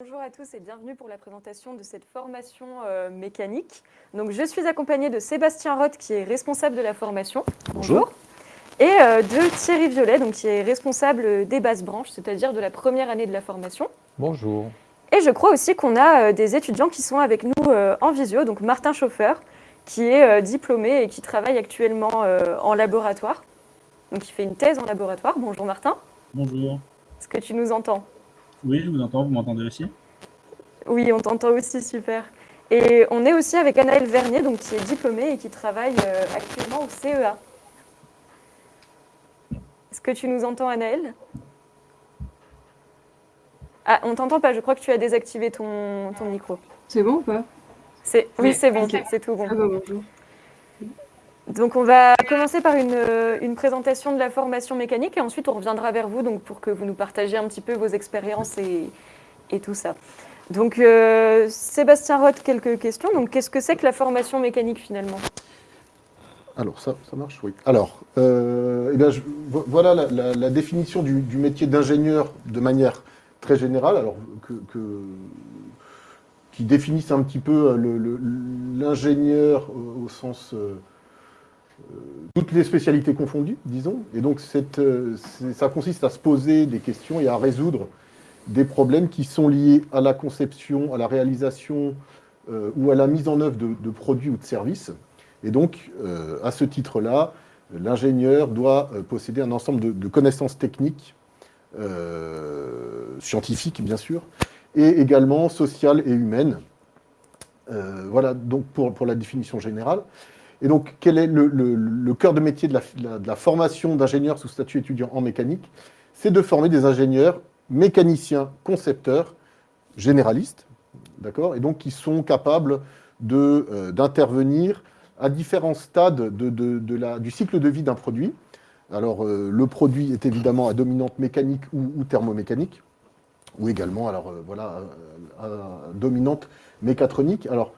Bonjour à tous et bienvenue pour la présentation de cette formation euh, mécanique. Donc, je suis accompagnée de Sébastien Roth qui est responsable de la formation. Bonjour. Et euh, de Thierry Violet donc, qui est responsable des bases branches, c'est-à-dire de la première année de la formation. Bonjour. Et je crois aussi qu'on a euh, des étudiants qui sont avec nous en visio, donc Martin Chauffeur qui est diplômé et qui travaille actuellement en laboratoire. Donc il fait une thèse en laboratoire. Bonjour Martin. Bonjour. Est-ce que tu nous entends? Oui, je vous entends. Vous m'entendez aussi? Oui, on t'entend aussi, super. Et on est aussi avec Anaël Vernier, donc, qui est diplômée et qui travaille euh, actuellement au CEA. Est-ce que tu nous entends, Anaël? Ah, on t'entend pas, je crois que tu as désactivé ton, ton micro. C'est bon ou pas? Oui, c'est bon, c'est tout bon. Ah bah bonjour. Donc on va commencer par une, une, présentation de la formation mécanique et ensuite on reviendra vers vous donc, pour que vous nous partagiez un petit peu vos expériences et, et tout ça. Donc euh, Sébastien Roth, quelques questions. Donc qu'est-ce que c'est que la formation mécanique finalement? Alors, ça, ça marche, oui. Alors, euh, eh bien, voilà la, définition du, métier d'ingénieur de manière très générale, alors que, qui définissent un petit peu l'ingénieur au, sens euh, toutes les spécialités confondues, disons. Et donc, cette, ça consiste à se poser des questions et à résoudre des problèmes qui sont liés à la conception, à la réalisation euh, ou à la mise en œuvre de, produits ou de services. Et donc, euh, à ce titre-là, l'ingénieur doit euh, posséder un ensemble de, connaissances techniques, euh, scientifiques bien sûr, et également sociales et humaines. voilà donc pour la définition générale. Et donc, quel est le, cœur de métier de la, formation d'ingénieur sous statut étudiant en mécanique? C'est de former des ingénieurs mécaniciens, concepteurs, généralistes, d'accord? Et donc, qui sont capables d'intervenir euh, à différents stades de, la, du cycle de vie d'un produit. Alors, euh, le produit est évidemment à dominante mécanique ou, thermomécanique, ou également, alors euh, voilà, à, dominante mécatronique. Alors,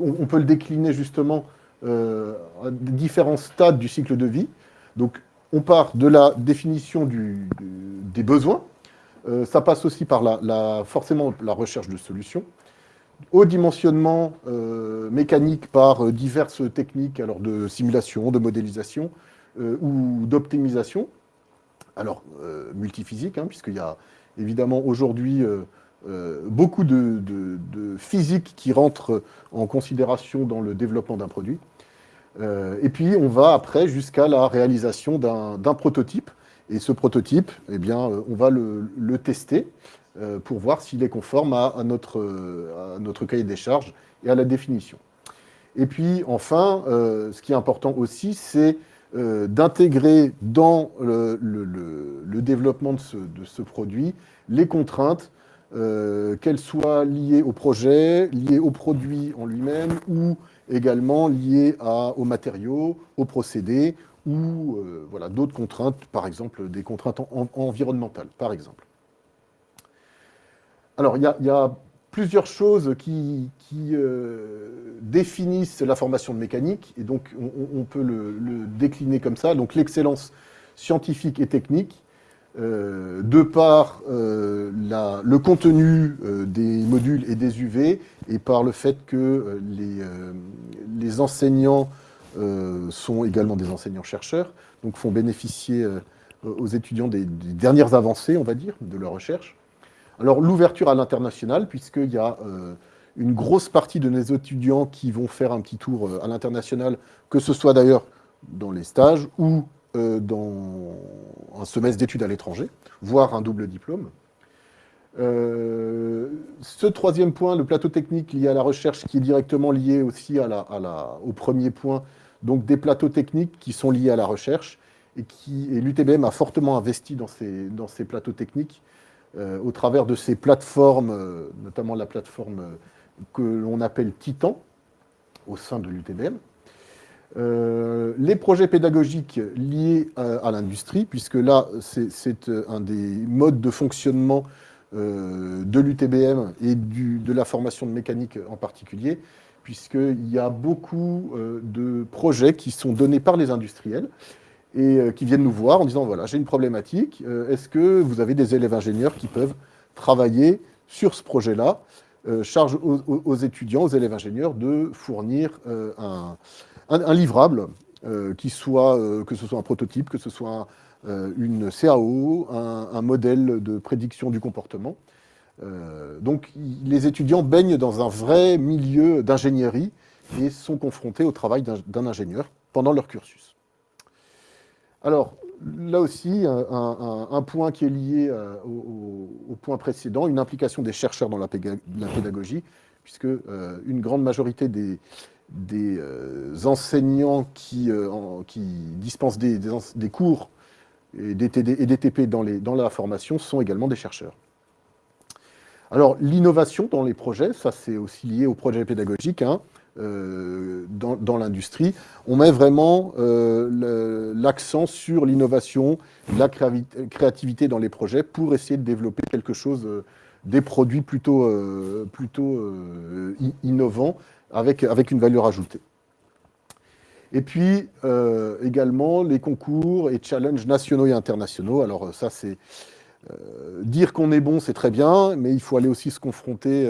on, peut le décliner justement euh, à différents stades du cycle de vie. Donc, on part de la définition des besoins. Euh, ça passe aussi par la, forcément la recherche de solutions. Au dimensionnement euh, mécanique par diverses techniques alors de simulation, de modélisation ou d'optimisation. Alors, multiphysique, hein, puisqu'il y a évidemment aujourd'hui beaucoup de, de, physique qui rentre en considération dans le développement d'un produit. Euh, et puis, on va après jusqu'à la réalisation d'un prototype. Et ce prototype, eh bien, euh, on va le, tester euh, pour voir s'il est conforme à, notre, cahier des charges et à la définition. Et puis, enfin, euh, ce qui est important aussi, c'est euh, d'intégrer dans le, développement de ce, produit les contraintes euh, qu'elles soient liées au projet, liées au produit en lui-même, ou également liées aux matériaux, aux procédés, ou euh, voilà, d'autres contraintes, par exemple des contraintes en, en, environnementales, par exemple. Alors, il y, a plusieurs choses qui, euh, définissent la formation de mécanique, et donc on, peut le, décliner comme ça. Donc, l'excellence scientifique et technique, euh, de par euh, le contenu euh, des modules et des UV et par le fait que les, enseignants sont également des enseignants-chercheurs, donc font bénéficier aux étudiants des, des, dernières avancées, on va dire, de leur recherche. Alors l'ouverture à l'international, puisqu'il y a une grosse partie de nos étudiants qui vont faire un petit tour à l'international, que ce soit d'ailleurs dans les stages ou euh, dans un semestre d'études à l'étranger, voire un double diplôme. Euh, ce troisième point, le plateau technique lié à la recherche, qui est directement lié aussi au premier point, donc des plateaux techniques qui sont liés à la recherche, et, l'UTBM a fortement investi dans ces, plateaux techniques euh, au travers de ces plateformes, notamment la plateforme que l'on appelle Titan, au sein de l'UTBM, euh, les projets pédagogiques liés à, l'industrie, puisque là, c'est euh, un des modes de fonctionnement euh, de l'UTBM et de la formation de mécanique en particulier, puisqu'il y a beaucoup de projets qui sont donnés par les industriels et qui viennent nous voir en disant, voilà, j'ai une problématique, est-ce que vous avez des élèves ingénieurs qui peuvent travailler sur ce projet-là, charge aux, étudiants, aux élèves ingénieurs de fournir un, livrable, qui soit, que ce soit un prototype, que ce soit une CAO, un, modèle de prédiction du comportement. donc les étudiants baignent dans un vrai milieu d'ingénierie et sont confrontés au travail d'un ingénieur pendant leur cursus. Alors, là aussi, un, point qui est lié euh, au, point précédent, une implication des chercheurs dans la, pédagogie, puisque euh, une grande majorité des, euh, enseignants qui, dispensent des, cours et des, TD, des TP dans, la formation sont également des chercheurs. Alors, l'innovation dans les projets, ça c'est aussi lié au projet pédagogique. Hein. Euh, dans, l'industrie. On met vraiment euh, l'accent sur l'innovation, la créativité dans les projets pour essayer de développer quelque chose, euh, des produits plutôt innovants avec, une valeur ajoutée. Et puis également les concours et challenges nationaux et internationaux. Alors ça c'est dire qu'on est bon, c'est très bien, mais il faut aller aussi se confronter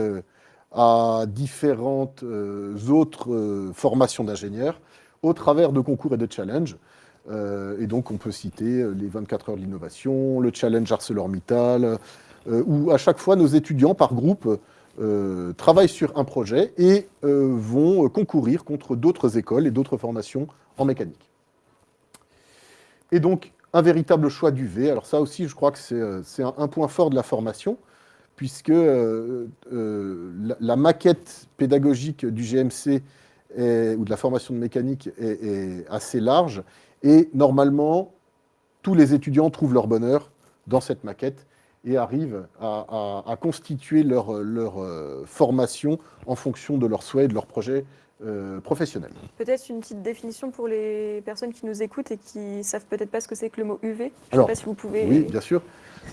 à différentes euh, autres euh, formations d'ingénieurs au travers de concours et de challenges. Euh, et donc, on peut citer les 24 heures de l'innovation, le challenge ArcelorMittal, où à chaque fois, nos étudiants, par groupe, travaillent sur un projet et vont concourir contre d'autres écoles et d'autres formations en mécanique. Et donc, un véritable choix du V. Alors ça aussi, je crois que c'est un, point fort de la formation, puisque euh, euh, la, maquette pédagogique du GMC ou de la formation de mécanique est, assez large, et normalement, tous les étudiants trouvent leur bonheur dans cette maquette et arrivent à, constituer leur, leur euh, formation en fonction de leurs souhaits et de leurs projets professionnels. Peut-être une petite définition pour les personnes qui nous écoutent et qui ne savent peut-être pas ce que c'est que le mot UV. Je ne sais pas si vous pouvez... Oui, bien sûr.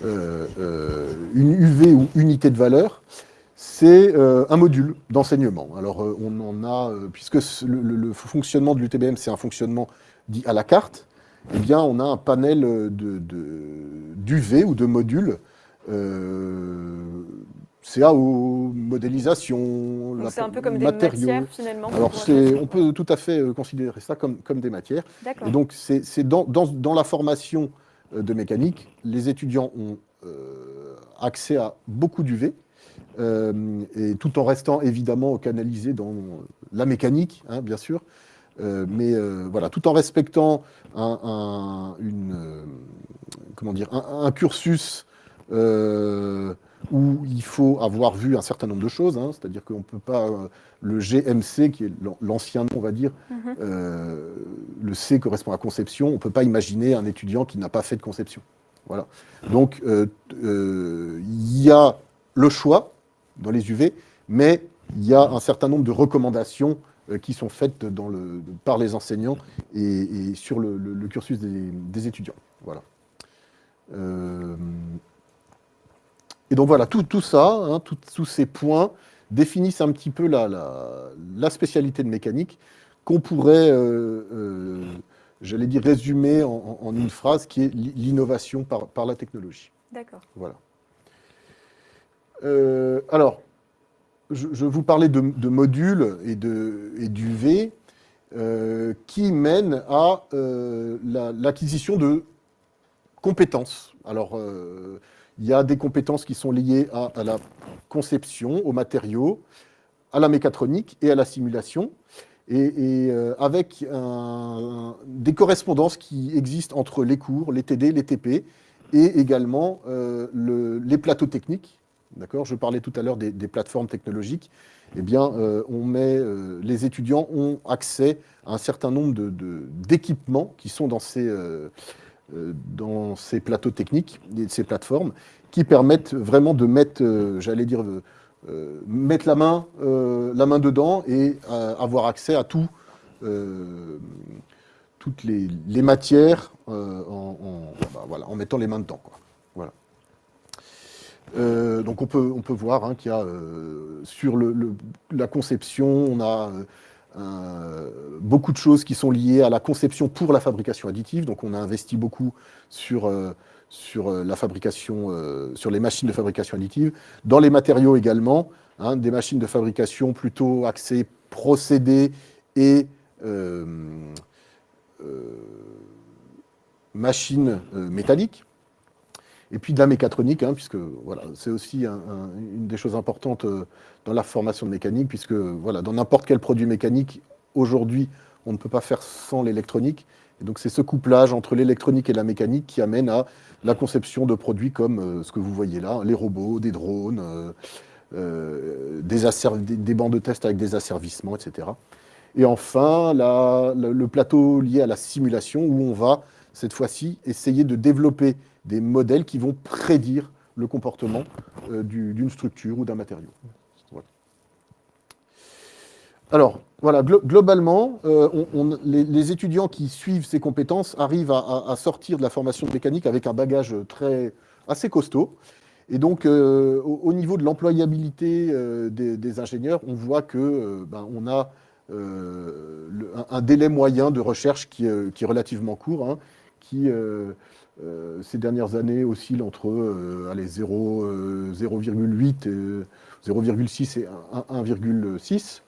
Euh, euh, une UV ou unité de valeur, c'est euh, un module d'enseignement. Alors, on en a, puisque le, fonctionnement de l'UTBM, c'est un fonctionnement dit à la carte, eh bien, on a un panel d'UV de, ou de modules CAO, modélisation, c'est un peu comme des matières finalement. Alors on peut tout à fait considérer ça comme, comme des matières. Et donc c'est dans, dans, dans, la formation euh, de mécanique, les étudiants ont euh, accès à beaucoup d'UV, euh, et tout en restant évidemment canalisés dans la mécanique, hein, bien sûr, mais voilà, tout en respectant un, une, comment dire, un, cursus où il faut avoir vu un certain nombre de choses, hein, c'est-à-dire qu'on ne peut pas, euh, le GMC, qui est l'ancien nom, on va dire, mhm. euh, le C correspond à conception, on ne peut pas imaginer un étudiant qui n'a pas fait de conception. Voilà. Donc, euh, il y a le choix dans les UV, mais il y a un certain nombre de recommandations qui sont faites dans le, par les enseignants et, sur le, cursus des, des, étudiants. Voilà. Et donc voilà, tout, ça, hein, tous ces points définissent un petit peu la, la, spécialité de mécanique qu'on pourrait, euh, euh, j'allais dire, résumer en, une phrase qui est l'innovation par, par, la technologie. D'accord. Voilà. Euh, alors, je, vous parlais de, modules et, de, et d'UV qui mènent à l'acquisition de compétences. Alors, il y a des compétences qui sont liées à, la conception, aux matériaux, à la mécatronique et à la simulation. Et, euh, avec des correspondances qui existent entre les cours, les TD, les TP, et également euh, les plateaux techniques. Je parlais tout à l'heure des, plateformes technologiques. Eh bien, euh, les étudiants ont accès à un certain nombre d'équipements qui sont dans ces dans ces plateaux techniques, ces plateformes, qui permettent vraiment de mettre, euh, j'allais dire, euh, mettre la main, la main dedans et avoir accès à tout, toutes les, matières en, bah, en mettant les mains dedans. Quoi. Voilà. donc on peut, on peut voir hein, qu'il y a sur le, la conception, on a euh, beaucoup de choses qui sont liées à la conception pour la fabrication additive. Donc on a investi beaucoup sur, euh, sur la fabrication, sur les machines de fabrication additive, dans les matériaux également, hein, des machines de fabrication plutôt axées procédés et machines métalliques et puis de la mécatronique, hein, puisque voilà, c'est aussi une des choses importantes euh, dans la formation de mécanique, puisque voilà, dans n'importe quel produit mécanique, aujourd'hui, on ne peut pas faire sans l'électronique. Et donc c'est ce couplage entre l'électronique et la mécanique qui amène à la conception de produits comme euh, ce que vous voyez là, les robots, des drones, euh, des, des, bancs de test avec des asservissements, etc. Et enfin, le plateau lié à la simulation, où on va, cette fois-ci, essayer de développer des modèles qui vont prédire le comportement euh, d'une structure ou d'un matériau. Alors, voilà, globalement, euh, les, étudiants qui suivent ces compétences arrivent à, sortir de la formation de mécanique avec un bagage très, assez costaud. Et donc, euh, au, niveau de l'employabilité des, ingénieurs, on voit que ben, a un, délai moyen de recherche qui, est relativement court, hein, qui euh, ces dernières années oscillent entre 0,8, 0,6 et 1,6.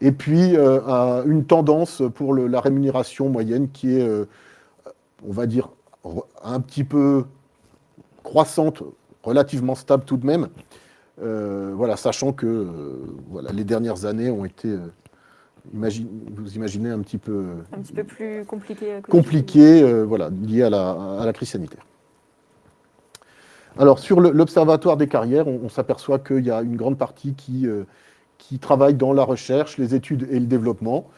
Et puis, euh, une tendance pour la rémunération moyenne qui est, euh, on va dire, un petit peu croissante, relativement stable tout de même. voilà, sachant que voilà, les dernières années ont été vous imaginez un petit peu... Un petit peu plus compliqué. Compliqué, euh, voilà, lié à la, crise sanitaire. Alors, sur l'Observatoire des carrières, on, s'aperçoit qu'il y a une grande partie qui, euh, qui travaille dans la recherche, les études et le développement,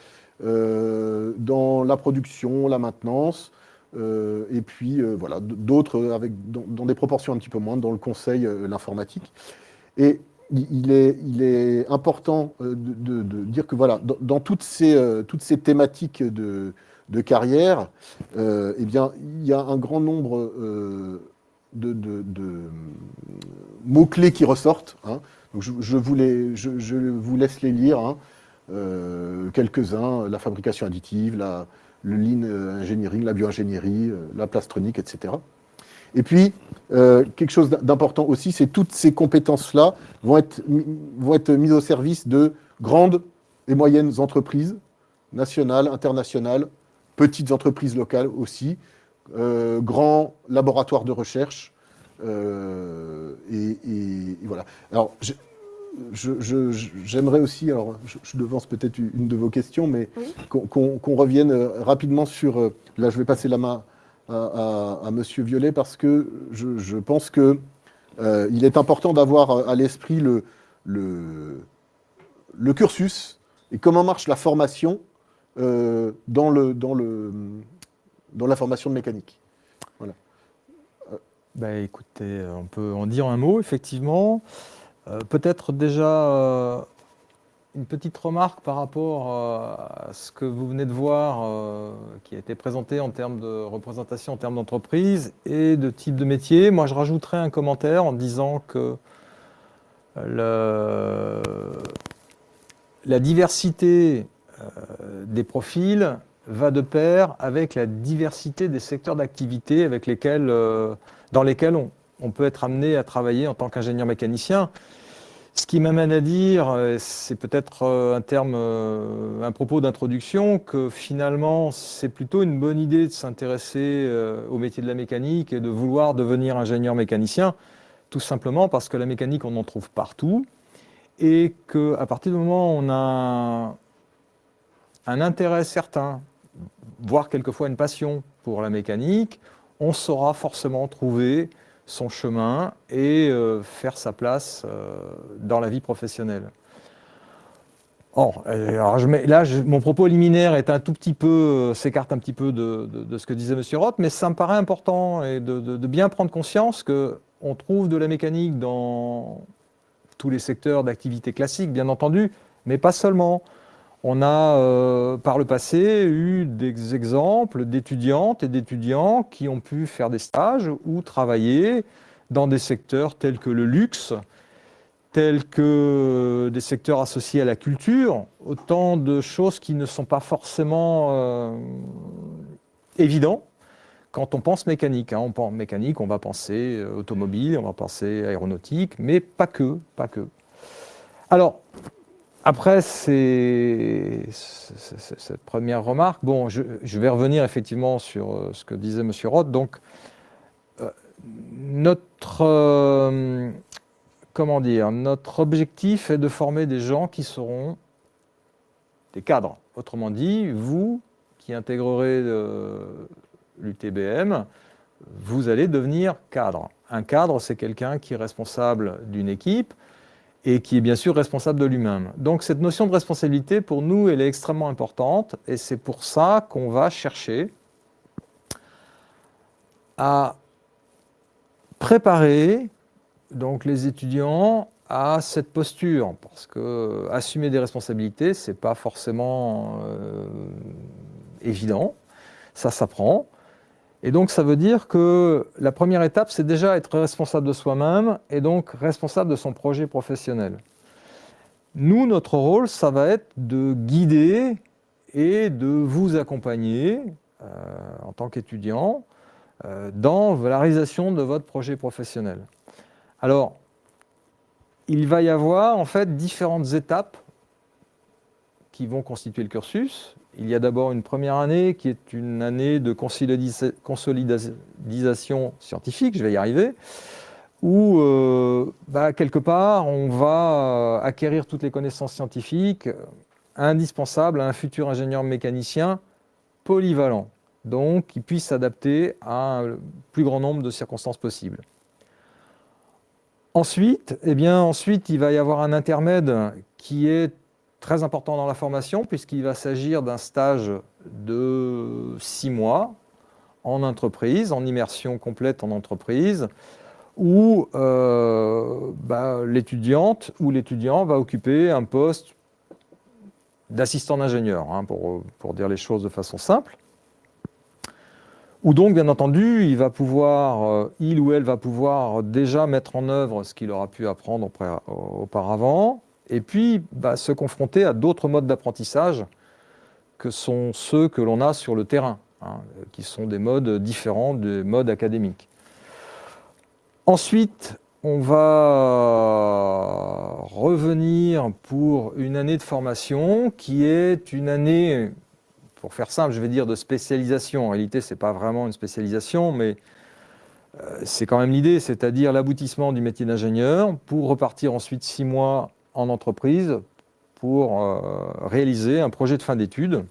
euh, dans la production, la maintenance, et puis voilà, d'autres avec dans, des proportions un petit peu moindres dans le conseil, l'informatique. Et il est, important euh, de, dire que voilà, dans, toutes, ces, euh, toutes ces thématiques de, carrière, euh, eh bien, il y a un grand nombre de, mots-clés qui ressortent. Hein. je, vous je, vous laisse les lire, hein. quelques-uns, la fabrication additive, la, le lean engineering, la bioingénierie, la plastronique, etc. Et puis, euh, quelque chose d'important aussi, c'est toutes ces compétences-là vont être, vont être mises au service de grandes et moyennes entreprises, nationales, internationales, petites entreprises locales aussi, euh, grands laboratoires de recherche. Euh, et, voilà. Alors, j'aimerais aussi, alors je, devance peut-être une de vos questions, mais qu'on revienne rapidement sur, là je vais passer la main à, à, Monsieur Violet parce que je, pense qu'il euh, est important d'avoir à l'esprit le, cursus et comment marche la formation euh, dans, le, dans, le, dans la formation de mécanique. Voilà. Bah, écoutez, on peut en dire un mot, effectivement. Euh, peut-être déjà une petite remarque par rapport euh, à ce que vous venez de voir, euh, qui a été présenté en termes de représentation, en termes d'entreprise et de type de métier. Moi, je rajouterais un commentaire en disant que la diversité euh, des profils va de pair avec la diversité des secteurs d'activité avec lesquels, dans lesquels on peut être amené à travailler en tant qu'ingénieur mécanicien. Ce qui m'amène à dire, euh, c'est peut-être euh, un terme, euh, un propos d'introduction, que finalement, c'est plutôt une bonne idée de s'intéresser au métier de la mécanique et de vouloir devenir ingénieur mécanicien, tout simplement parce que la mécanique, on en trouve partout, et qu'à partir du moment où on a un intérêt certain, voire quelquefois une passion pour la mécanique, on saura forcément trouver son chemin et euh, faire sa place euh, dans la vie professionnelle. Or, euh, alors je mets, là, mon propos liminaire est un tout petit peu, s'écarte un petit peu de, ce que disait M. Roth, mais ça me paraît important et de, bien prendre conscience qu'on trouve de la mécanique dans tous les secteurs d'activité classique, bien entendu, mais pas seulement. On a euh, par le passé eu des exemples d'étudiantes et d'étudiants qui ont pu faire des stages ou travailler dans des secteurs tels que le luxe, tels que des secteurs associés à la culture, autant de choses qui ne sont pas forcément euh, évidents quand on pense mécanique. hein. On pense mécanique, on va penser euh, automobile, on va penser aéronautique, mais pas que, pas que. Alors, après cette première remarque, bon, je, vais revenir effectivement sur euh, ce que disait M. Roth. Donc, euh, notre, euh, comment dire, notre objectif est de former des gens qui seront des cadres. Autrement dit, vous qui intégrerez l'UTBM, vous allez devenir cadre. Un cadre, c'est quelqu'un qui est responsable d'une équipe et qui est bien sûr responsable de lui-même. Donc cette notion de responsabilité, pour nous, elle est extrêmement importante et c'est pour ça qu'on va chercher à préparer donc les étudiants à cette posture, parce que assumer des responsabilités, c'est pas forcément euh, évident, ça s'apprend. Et donc ça veut dire que la première étape, c'est déjà être responsable de soi-même et donc responsable de son projet professionnel. Nous, notre rôle, ça va être de guider et de vous accompagner euh, en tant qu'étudiant euh, dans la réalisation de votre projet professionnel. Alors, il va y avoir en fait différentes étapes qui vont constituer le cursus. Il y a d'abord une première année qui est une année de consolidation scientifique, je vais y arriver, où euh, bah, quelque part on va acquérir toutes les connaissances scientifiques euh, indispensables à un futur ingénieur mécanicien polyvalent, donc qui puisse s'adapter à un plus grand nombre de circonstances possibles. Ensuite, eh bien, ensuite, il va y avoir un intermède qui est très important dans la formation, puisqu'il va s'agir d'un stage de six mois en entreprise, en immersion complète en entreprise, où euh, bah, l'étudiante ou l'étudiant va occuper un poste d'assistant d'ingénieur, hein, pour, pour dire les choses de façon simple. Ou donc, bien entendu, il va pouvoir, euh, il ou elle va pouvoir déjà mettre en œuvre ce qu'il aura pu apprendre auparavant, et puis bah, se confronter à d'autres modes d'apprentissage que sont ceux que l'on a sur le terrain, hein, qui sont des modes différents des modes académiques. Ensuite, on va revenir pour une année de formation qui est une année, pour faire simple, je vais dire de spécialisation. En réalité, ce n'est pas vraiment une spécialisation, mais euh, c'est quand même l'idée, c'est-à-dire l'aboutissement du métier d'ingénieur pour repartir ensuite six mois en entreprise pour euh, réaliser un projet de fin d'études.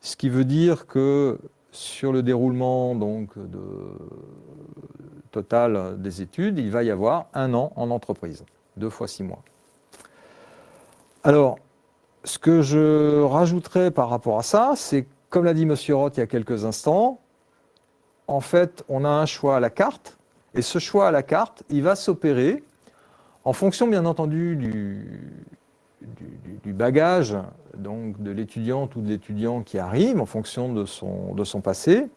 Ce qui veut dire que sur le déroulement donc, total des études, il va y avoir un an en entreprise, deux fois six mois. Alors, ce que je rajouterais par rapport à ça, c'est, comme l'a dit M. Roth il y a quelques instants, en fait, on a un choix à la carte, et ce choix à la carte, il va s'opérer en fonction, bien entendu, du, bagage donc, de l'étudiante ou de l'étudiant qui arrive, en fonction de son, de son passé,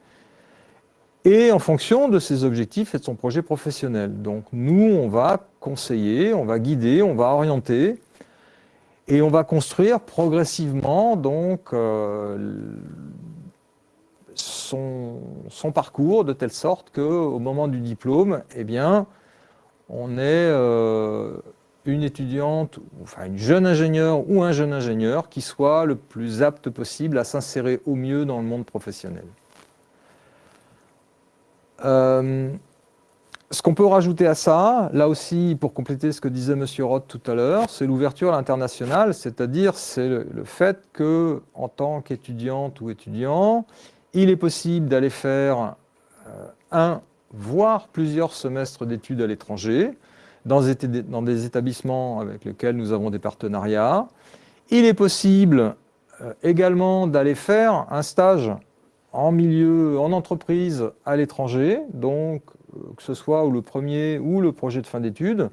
et en fonction de ses objectifs et de son projet professionnel. Donc nous, on va conseiller, on va guider, on va orienter, et on va construire progressivement donc, euh, son, son, parcours de telle sorte qu'au moment du diplôme, eh bien, on est euh, une étudiante, enfin une jeune ingénieure ou un jeune ingénieur qui soit le plus apte possible à s'insérer au mieux dans le monde professionnel. Euh, ce qu'on peut rajouter à ça, là aussi, pour compléter ce que disait M. Roth tout à l'heure, c'est l'ouverture à l'international, c'est-à-dire c'est le, fait que, en tant qu'étudiante ou étudiant, il est possible d'aller faire euh, un, voire plusieurs semestres d'études à l'étranger, dans, des établissements avec lesquels nous avons des partenariats. Il est possible euh, également d'aller faire un stage en milieu, en entreprise à l'étranger, donc euh, que ce soit ou le premier ou le projet de fin d'études.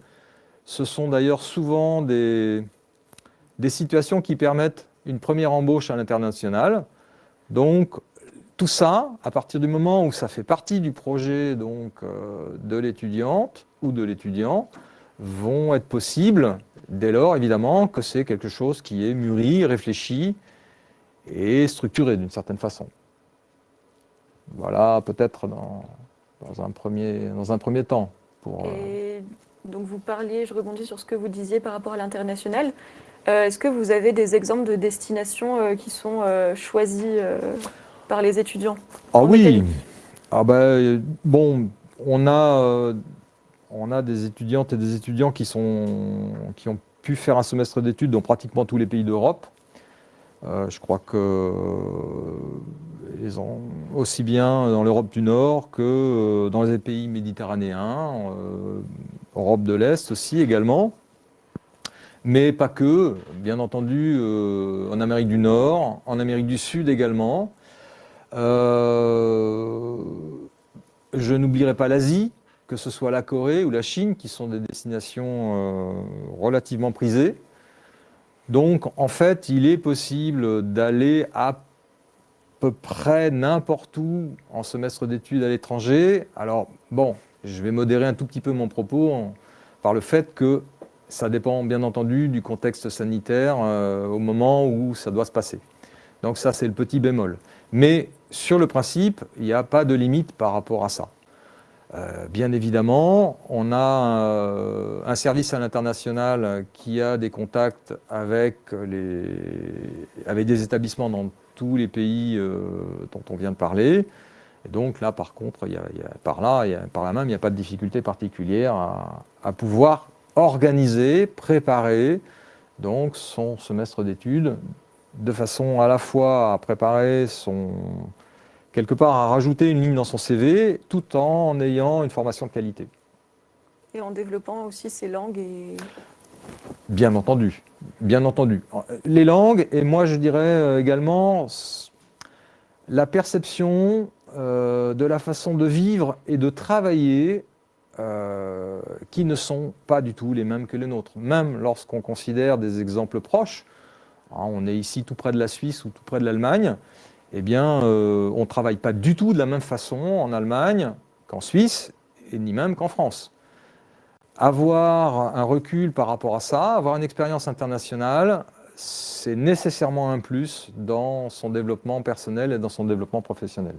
Ce sont d'ailleurs souvent des, des, situations qui permettent une première embauche à l'international. Donc tout ça, à partir du moment où ça fait partie du projet donc, euh, de l'étudiante ou de l'étudiant, vont être possibles dès lors évidemment que c'est quelque chose qui est mûri, réfléchi et structuré d'une certaine façon. Voilà, peut-être dans, un premier, temps. Pour, Et donc vous parliez, je rebondis sur ce que vous disiez par rapport à l'international. Euh, Est-ce que vous avez des exemples de destinations euh, qui sont euh, choisies euh, par les étudiants Ah oui ah ben, Bon, on a, euh, on a des étudiantes et des étudiants qui, sont, qui ont pu faire un semestre d'études dans pratiquement tous les pays d'Europe. Euh, je crois que euh, ils ont aussi bien dans l'Europe du Nord que euh, dans les pays méditerranéens, Europe de l'Est aussi également. Mais pas que, bien entendu, en Amérique du Nord, en Amérique du Sud également. Euh, je n'oublierai pas l'Asie, que ce soit la Corée ou la Chine, qui sont des destinations euh, relativement prisées. Donc, en fait, il est possible d'aller à peu près n'importe où en semestre d'études à l'étranger. Alors, bon, je vais modérer un tout petit peu mon propos par le fait que ça dépend bien entendu du contexte sanitaire euh, au moment où ça doit se passer. Donc ça, c'est le petit bémol. Mais sur le principe, il n'y a pas de limite par rapport à ça. Euh, bien évidemment, on a euh, un service à l'international qui a des contacts avec, les, avec des établissements dans tous les pays euh, dont on vient de parler. Et donc là, par contre, y a, par là, par là même, il n'y a pas de difficulté particulière à, à pouvoir organiser, préparer donc son semestre d'études de façon à la fois à préparer son quelque part à rajouter une ligne dans son CV tout en ayant une formation de qualité. et en développant aussi ces langues et Bien entendu, bien entendu. Les langues et moi je dirais euh, également la perception euh, de la façon de vivre et de travailler euh, qui ne sont pas du tout les mêmes que les nôtres. Même lorsqu'on considère des exemples proches, hein, on est ici tout près de la Suisse ou tout près de l'Allemagne, eh bien euh, on ne travaille pas du tout de la même façon en Allemagne qu'en Suisse et ni même qu'en France avoir un recul par rapport à ça, avoir une expérience internationale, c'est nécessairement un plus dans son développement personnel et dans son développement professionnel.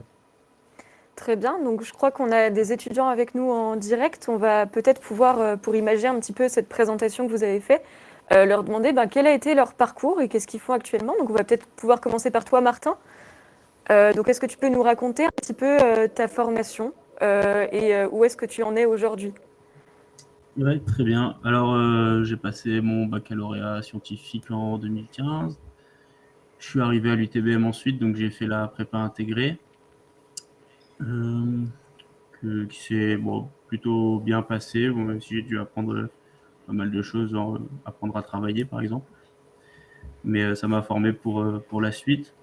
Très bien, donc je crois qu'on a des étudiants avec nous en direct. On va peut-être pouvoir, euh, pour imaginer un petit peu cette présentation que vous avez faite, euh, leur demander ben, quel a été leur parcours et qu'est-ce qu'ils font actuellement. Donc on va peut-être pouvoir commencer par toi, Martin. Euh, donc est-ce que tu peux nous raconter un petit peu euh, ta formation euh, et où est-ce que tu en es aujourd'hui? Oui, très bien. Alors, j'ai passé mon baccalauréat scientifique en 2015. Je suis arrivé à l'UTBM ensuite, donc j'ai fait la prépa intégrée, qui s'est plutôt bien passé, même si j'ai dû apprendre pas mal de choses, genre, apprendre à travailler par exemple. Mais ça m'a formé pour, pour la suite.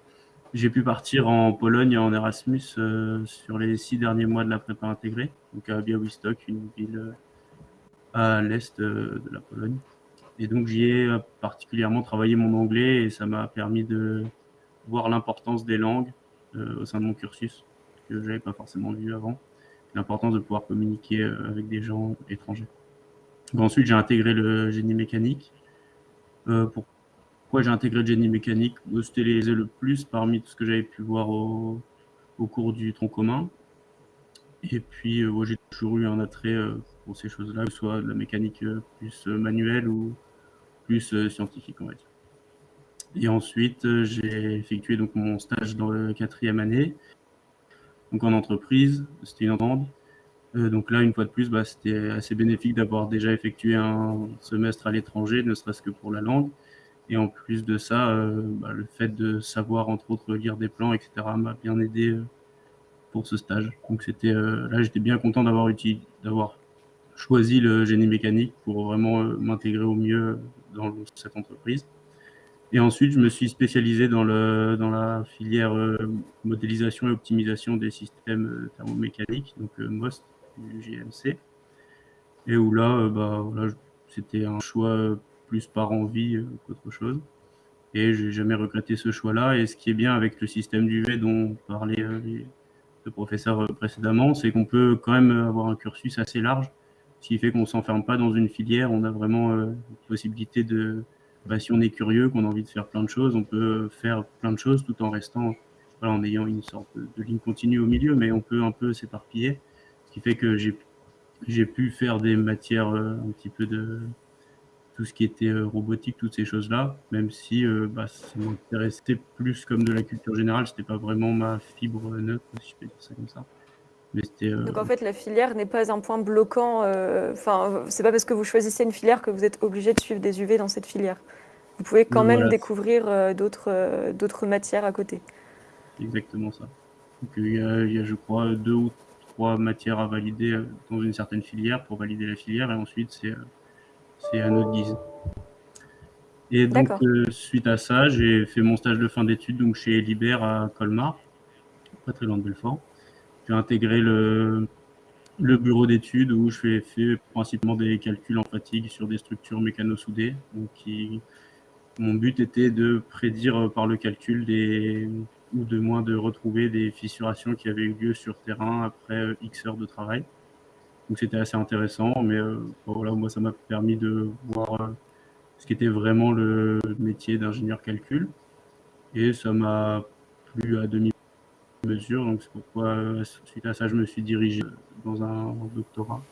J'ai pu partir en Pologne en Erasmus euh, sur les six derniers mois de la prépa intégrée, donc à Białystok, une ville euh, à l'est euh, de la Pologne. Et donc j'y ai particulièrement travaillé mon anglais et ça m'a permis de voir l'importance des langues au sein de mon cursus que j'avais pas forcément vu avant. L'importance de pouvoir communiquer avec des gens étrangers. Ensuite j'ai intégré le génie mécanique. Euh, j'ai intégré le génie mécanique C'était les le plus parmi tout ce que j'avais pu voir au, cours du tronc commun. Et puis, euh, j'ai toujours eu un attrait euh, pour ces choses-là, que ce soit de la mécanique euh, plus euh, manuelle ou plus scientifique, on va dire. Et ensuite, j'ai effectué donc mon stage dans la quatrième année, donc en entreprise. C'était une entente. Donc là, une fois de plus, bah, c'était assez bénéfique d'avoir déjà effectué un semestre à l'étranger, ne serait-ce que pour la langue. Et en plus de ça, euh, bah, le fait de savoir, entre autres, lire des plans, etc., m'a bien aidé euh, pour ce stage. Donc c'était euh, là, j'étais bien content d'avoir d'avoir choisi le génie mécanique pour vraiment m'intégrer au mieux dans cette entreprise. Et ensuite, je me suis spécialisé dans, le, dans la filière modélisation et optimisation des systèmes thermomécaniques, donc euh, MOST du JMC. Et où là, bah, voilà, c'était un choix plus par envie euh, qu'autre chose. Et j'ai jamais regretté ce choix-là. Et ce qui est bien avec le système d'UV dont parlait euh, les deux professeurs euh, précédemment, c'est qu'on peut quand même avoir un cursus assez large, ce qui fait qu'on s'enferme pas dans une filière. On a vraiment une possibilité de, bah, si on est curieux, qu'on a envie de faire plein de choses, on peut faire plein de choses tout en restant voilà, en ayant une sorte de, ligne continue au milieu, mais on peut un peu s'éparpiller, ce qui fait que j'ai pu faire des matières un petit peu de tout ce qui était euh, robotique, toutes ces choses-là, même si euh, bah, ça m'intéressait plus comme de la culture générale, c'était pas vraiment ma fibre neutre, si je peux dire ça comme ça. Mais euh, Donc en fait, la filière n'est pas un point bloquant. euh, Enfin, c'est pas parce que vous choisissez une filière que vous êtes obligé de suivre des UV dans cette filière. Vous pouvez quand même Voilà. découvrir euh, d'autres euh, d'autres matières à côté. exactement ça. Donc, il y, a, il y a, je crois, deux ou trois matières à valider euh, dans une certaine filière pour valider la filière, et ensuite c'est euh, c'est à notre guise. Et donc, euh, suite à ça, j'ai fait mon stage de fin d'études donc chez Liber à Colmar, pas très loin de Belfort. J'ai intégré le, le bureau d'études où je fais, fais principalement des calculs en fatigue sur des structures mécano-soudées. Donc, qui, mon but était de prédire par le calcul des, ou de moins de retrouver des fissurations qui avaient eu lieu sur terrain après X heures de travail. Donc c'était assez intéressant, mais euh, voilà, moi ça m'a permis de voir euh, ce qu'était vraiment le métier d'ingénieur calcul. Et ça m'a plu à demi-mesure, donc c'est pourquoi euh, suite à ça je me suis dirigé dans un doctorat.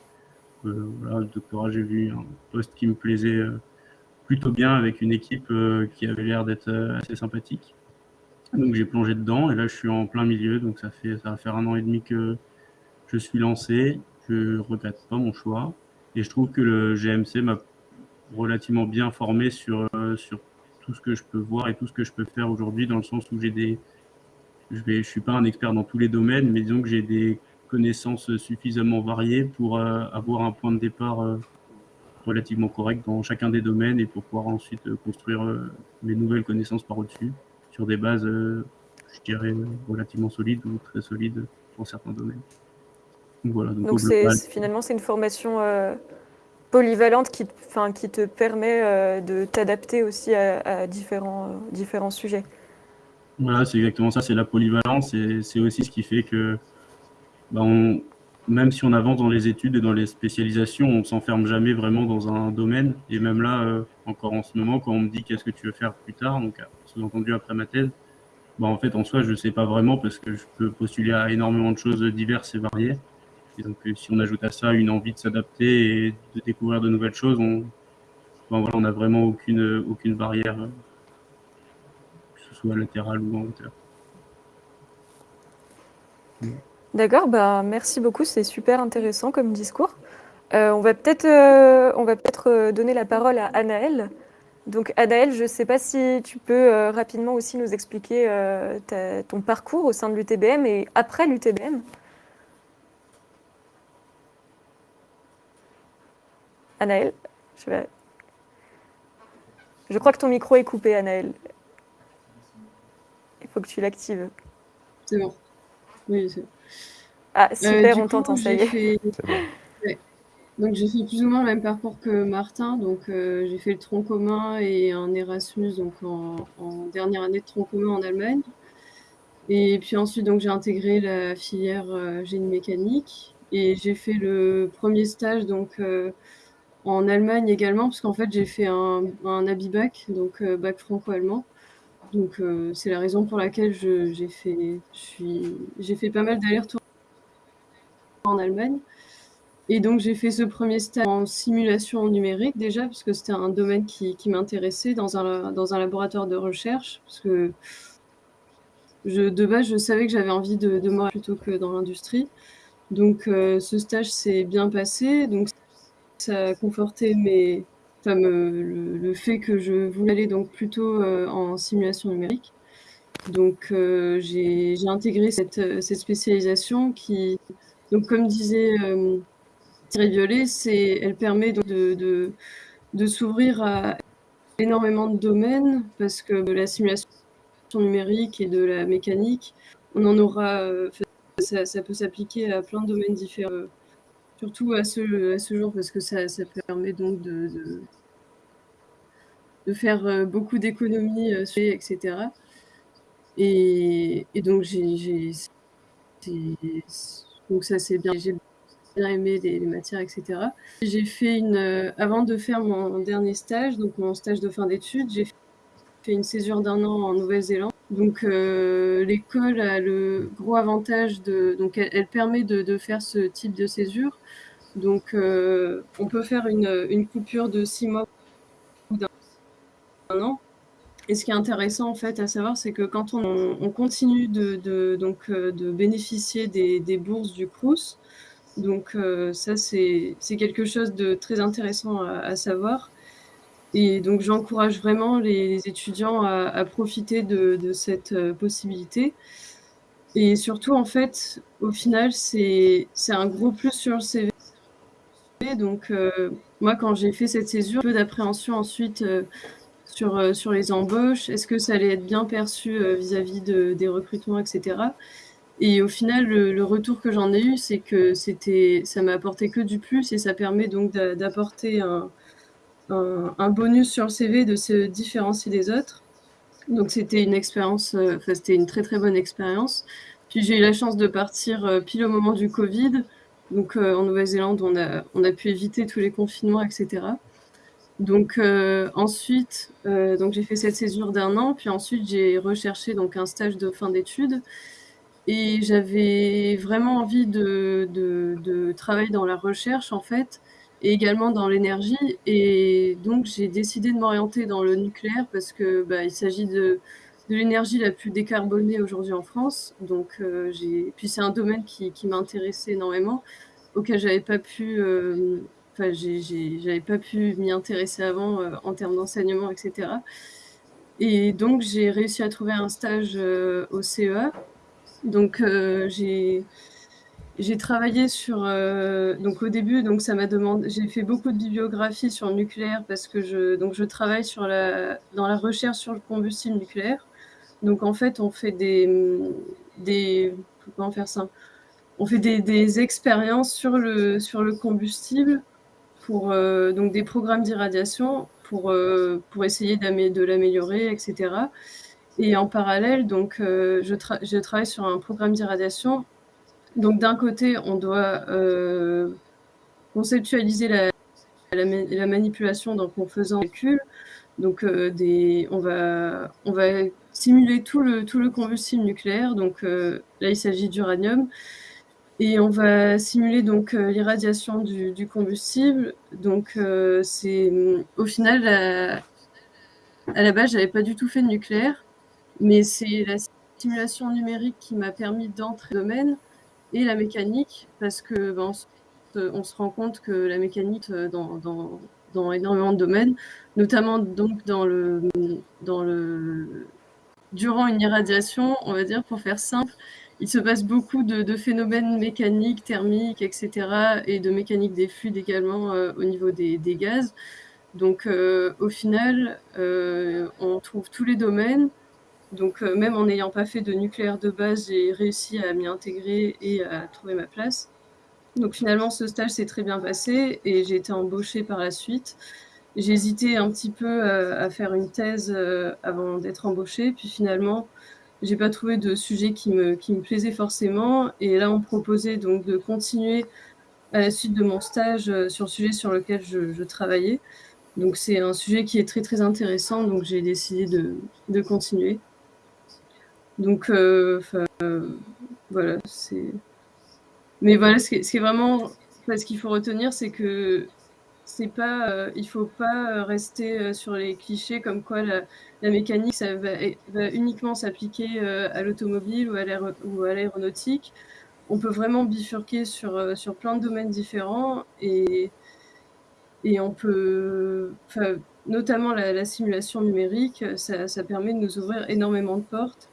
Voilà, le doctorat, j'ai vu un poste qui me plaisait plutôt bien avec une équipe qui avait l'air d'être assez sympathique. Donc j'ai plongé dedans et là je suis en plein milieu, donc ça fait ça va faire un an et demi que je suis lancé. Je regrette pas mon choix et je trouve que le GMC m'a relativement bien formé sur euh, sur tout ce que je peux voir et tout ce que je peux faire aujourd'hui dans le sens où j'ai des je je suis pas un expert dans tous les domaines mais disons que j'ai des connaissances suffisamment variées pour euh, avoir un point de départ euh, relativement correct dans chacun des domaines et pour pouvoir ensuite construire mes nouvelles connaissances par au-dessus sur des bases, je dirais, relativement solides ou très solides pour certains domaines. Donc voilà, finalement c'est une formation euh, polyvalente qui, te- enfin, qui te permet euh, de t'adapter aussi à, à différents, euh, différents sujets. voilà, c'est exactement ça, c'est la polyvalence et c'est aussi ce qui fait que bah, on, même si on avance dans les études et dans les spécialisations, on s'enferme jamais vraiment dans un domaine. Et même là, encore en ce moment, quand on me dit qu'est-ce que tu veux faire plus tard, donc sous-entendu après ma thèse, bah, en fait, en soi, je ne sais pas vraiment parce que je peux postuler à énormément de choses diverses et variées. Donc, euh, si on ajoute à ça une envie de s'adapter et de découvrir de nouvelles choses, on ben n'a vraiment aucune, aucune barrière, euh, que ce soit latérale ou en hauteur. D'accord, bah, merci beaucoup, c'est super intéressant comme discours. Euh, on va peut-être euh, euh, donner la parole à Anaël. Donc Anaël, je ne sais pas si tu peux euh, rapidement aussi nous expliquer euh, ton parcours au sein de l'UTBM et après l'UTBM. Anaël, je, vais- je crois que ton micro est coupé, Anaël. Il faut que tu l'actives. C'est bon. Oui, c'est bon. Ah, Euh, super, on t'entend, ça y est. fait-. Donc j'ai fait plus ou moins le même parcours que Martin. Donc euh, j'ai fait le tronc commun et un Erasmus donc en, en dernière année de tronc commun en Allemagne. Et puis ensuite donc j'ai intégré la filière euh, génie mécanique et j'ai fait le premier stage donc euh, en Allemagne également parce qu'en fait j'ai fait un, un donc euh, bac franco-allemand. Donc euh, c'est la raison pour laquelle j'ai fait fait pas mal d'allers-retours en Allemagne. Et donc j'ai fait ce premier stage en simulation numérique déjà, puisque c'était un domaine qui, m'intéressait dans un, dans un laboratoire de recherche, parce que de base je savais que j'avais envie de, de moi plutôt que dans l'industrie. Donc euh, ce stage s'est bien passé, donc ça a conforté mes, me- le, fait que je voulais aller donc plutôt euh, en simulation numérique. Donc euh, j'ai intégré cette, cette spécialisation qui, donc comme disait euh, Thierry Violet, elle permet de, de, de s'ouvrir à énormément de domaines parce que de la simulation numérique et de la mécanique, on en aura, euh, ça, ça peut s'appliquer à plein de domaines différents, euh, surtout à ce, à ce jour parce que ça, ça permet donc de, de, faire euh, beaucoup d'économies, euh, etc. Et, et donc j'ai, donc ça c'est bien. J'ai bien aimé les, les matières, etc. J'ai fait une, euh, avant de faire mon dernier stage, donc mon stage de fin d'études, j'ai fait une césure d'un an en Nouvelle-Zélande. Donc l'école a le gros avantage de... Donc elle, permet de, faire ce type de césure. Donc on peut faire une, coupure de six mois ou d'un an. Et ce qui est intéressant en fait à savoir, c'est que quand on, continue de, donc, de bénéficier des, bourses du CRUS, donc ça c'est quelque chose de très intéressant à savoir. Et donc, j'encourage vraiment les, étudiants à, profiter de, cette euh, possibilité. Et surtout, en fait, au final, c'est un gros plus sur le CV. Donc, euh, moi, quand j'ai fait cette césure, peu d'appréhension ensuite euh, sur, sur les embauches. Est-ce que ça allait être bien perçu vis-à-vis de, des recrutements, etc. Et au final, le, retour que j'en ai eu, c'est que ça m'a apporté que du plus et ça permet donc d'apporter un, un, bonus sur le CV de se différencier des autres. Donc c'était une expérience, euh, c'était une très très bonne expérience. Puis j'ai eu la chance de partir euh, pile au moment du Covid. Donc euh, en Nouvelle-Zélande, on a, on a pu éviter tous les confinements, etc. Donc ensuite, donc j'ai fait cette césure d'un an, puis ensuite j'ai recherché donc un stage de fin d'études. Et j'avais vraiment envie de, de, travailler dans la recherche en fait également dans l'énergie. Et donc, j'ai décidé de m'orienter dans le nucléaire parce que bah, il s'agit de, de l'énergie la plus décarbonée aujourd'hui en France. Donc, euh, j'ai puis c'est un domaine qui, qui m'intéressait énormément, auquel j'avais pas pu, euh, enfin, j'avais pas pu m'y intéresser avant euh, en termes d'enseignement, etc. Et donc, j'ai réussi à trouver un stage au CEA. Donc, j'ai j'ai travaillé sur euh, donc au début donc ça m'a demandé j'ai fait beaucoup de bibliographie sur le nucléaire parce que je donc je travaille sur la dans la recherche sur le combustible nucléaire. Donc en fait on fait des des comment faire ça? On fait des, des expériences sur le sur le combustible pour euh, donc des programmes d'irradiation pour euh, pour essayer de l'améliorer etc. Et en parallèle donc je, je travaille sur un programme d'irradiation donc d'un côté, on doit euh, conceptualiser la, la, manipulation donc, en faisant des calculs. Donc euh, on, va, simuler tout le, combustible nucléaire. Donc euh, là, il s'agit d'uranium. Et on va simuler donc l'irradiation du, du, combustible. Donc c'est au final, à la base, j'avais pas du tout fait de nucléaire, mais c'est la simulation numérique qui m'a permis d'entrer dans le domaine et la mécanique, parce que ben, on, se, rend compte que la mécanique euh, dans, énormément de domaines, notamment donc dans le, durant une irradiation, on va dire pour faire simple, il se passe beaucoup de, phénomènes mécaniques, thermiques, etc., et de mécanique des fluides également euh, au niveau des, gaz. Donc euh, au final, on trouve tous les domaines, donc euh, même en n'ayant pas fait de nucléaire de base, j'ai réussi à m'y intégrer et à trouver ma place. Donc finalement, ce stage s'est très bien passé et j'ai été embauchée par la suite. J'ai hésité un petit peu euh, à, faire une thèse euh, avant d'être embauchée, puis finalement, j'ai pas trouvé de sujet qui me, qui me plaisait forcément. Et là, on me proposait donc de continuer à la suite de mon stage sur le sujet sur lequel je, je travaillais. Donc c'est un sujet qui est très très intéressant, donc j'ai décidé de, de continuer. Donc, euh, voilà, c'est. Mais voilà, ce qui, vraiment. Qu'il faut retenir, c'est que c'est pas, euh, il faut pas rester euh, sur les clichés comme quoi la, mécanique ça va, uniquement s'appliquer à l'automobile ou à l'aéronautique. On peut vraiment bifurquer sur, sur plein de domaines différents et, on peut, notamment la, simulation numérique, ça, permet de nous ouvrir énormément de portes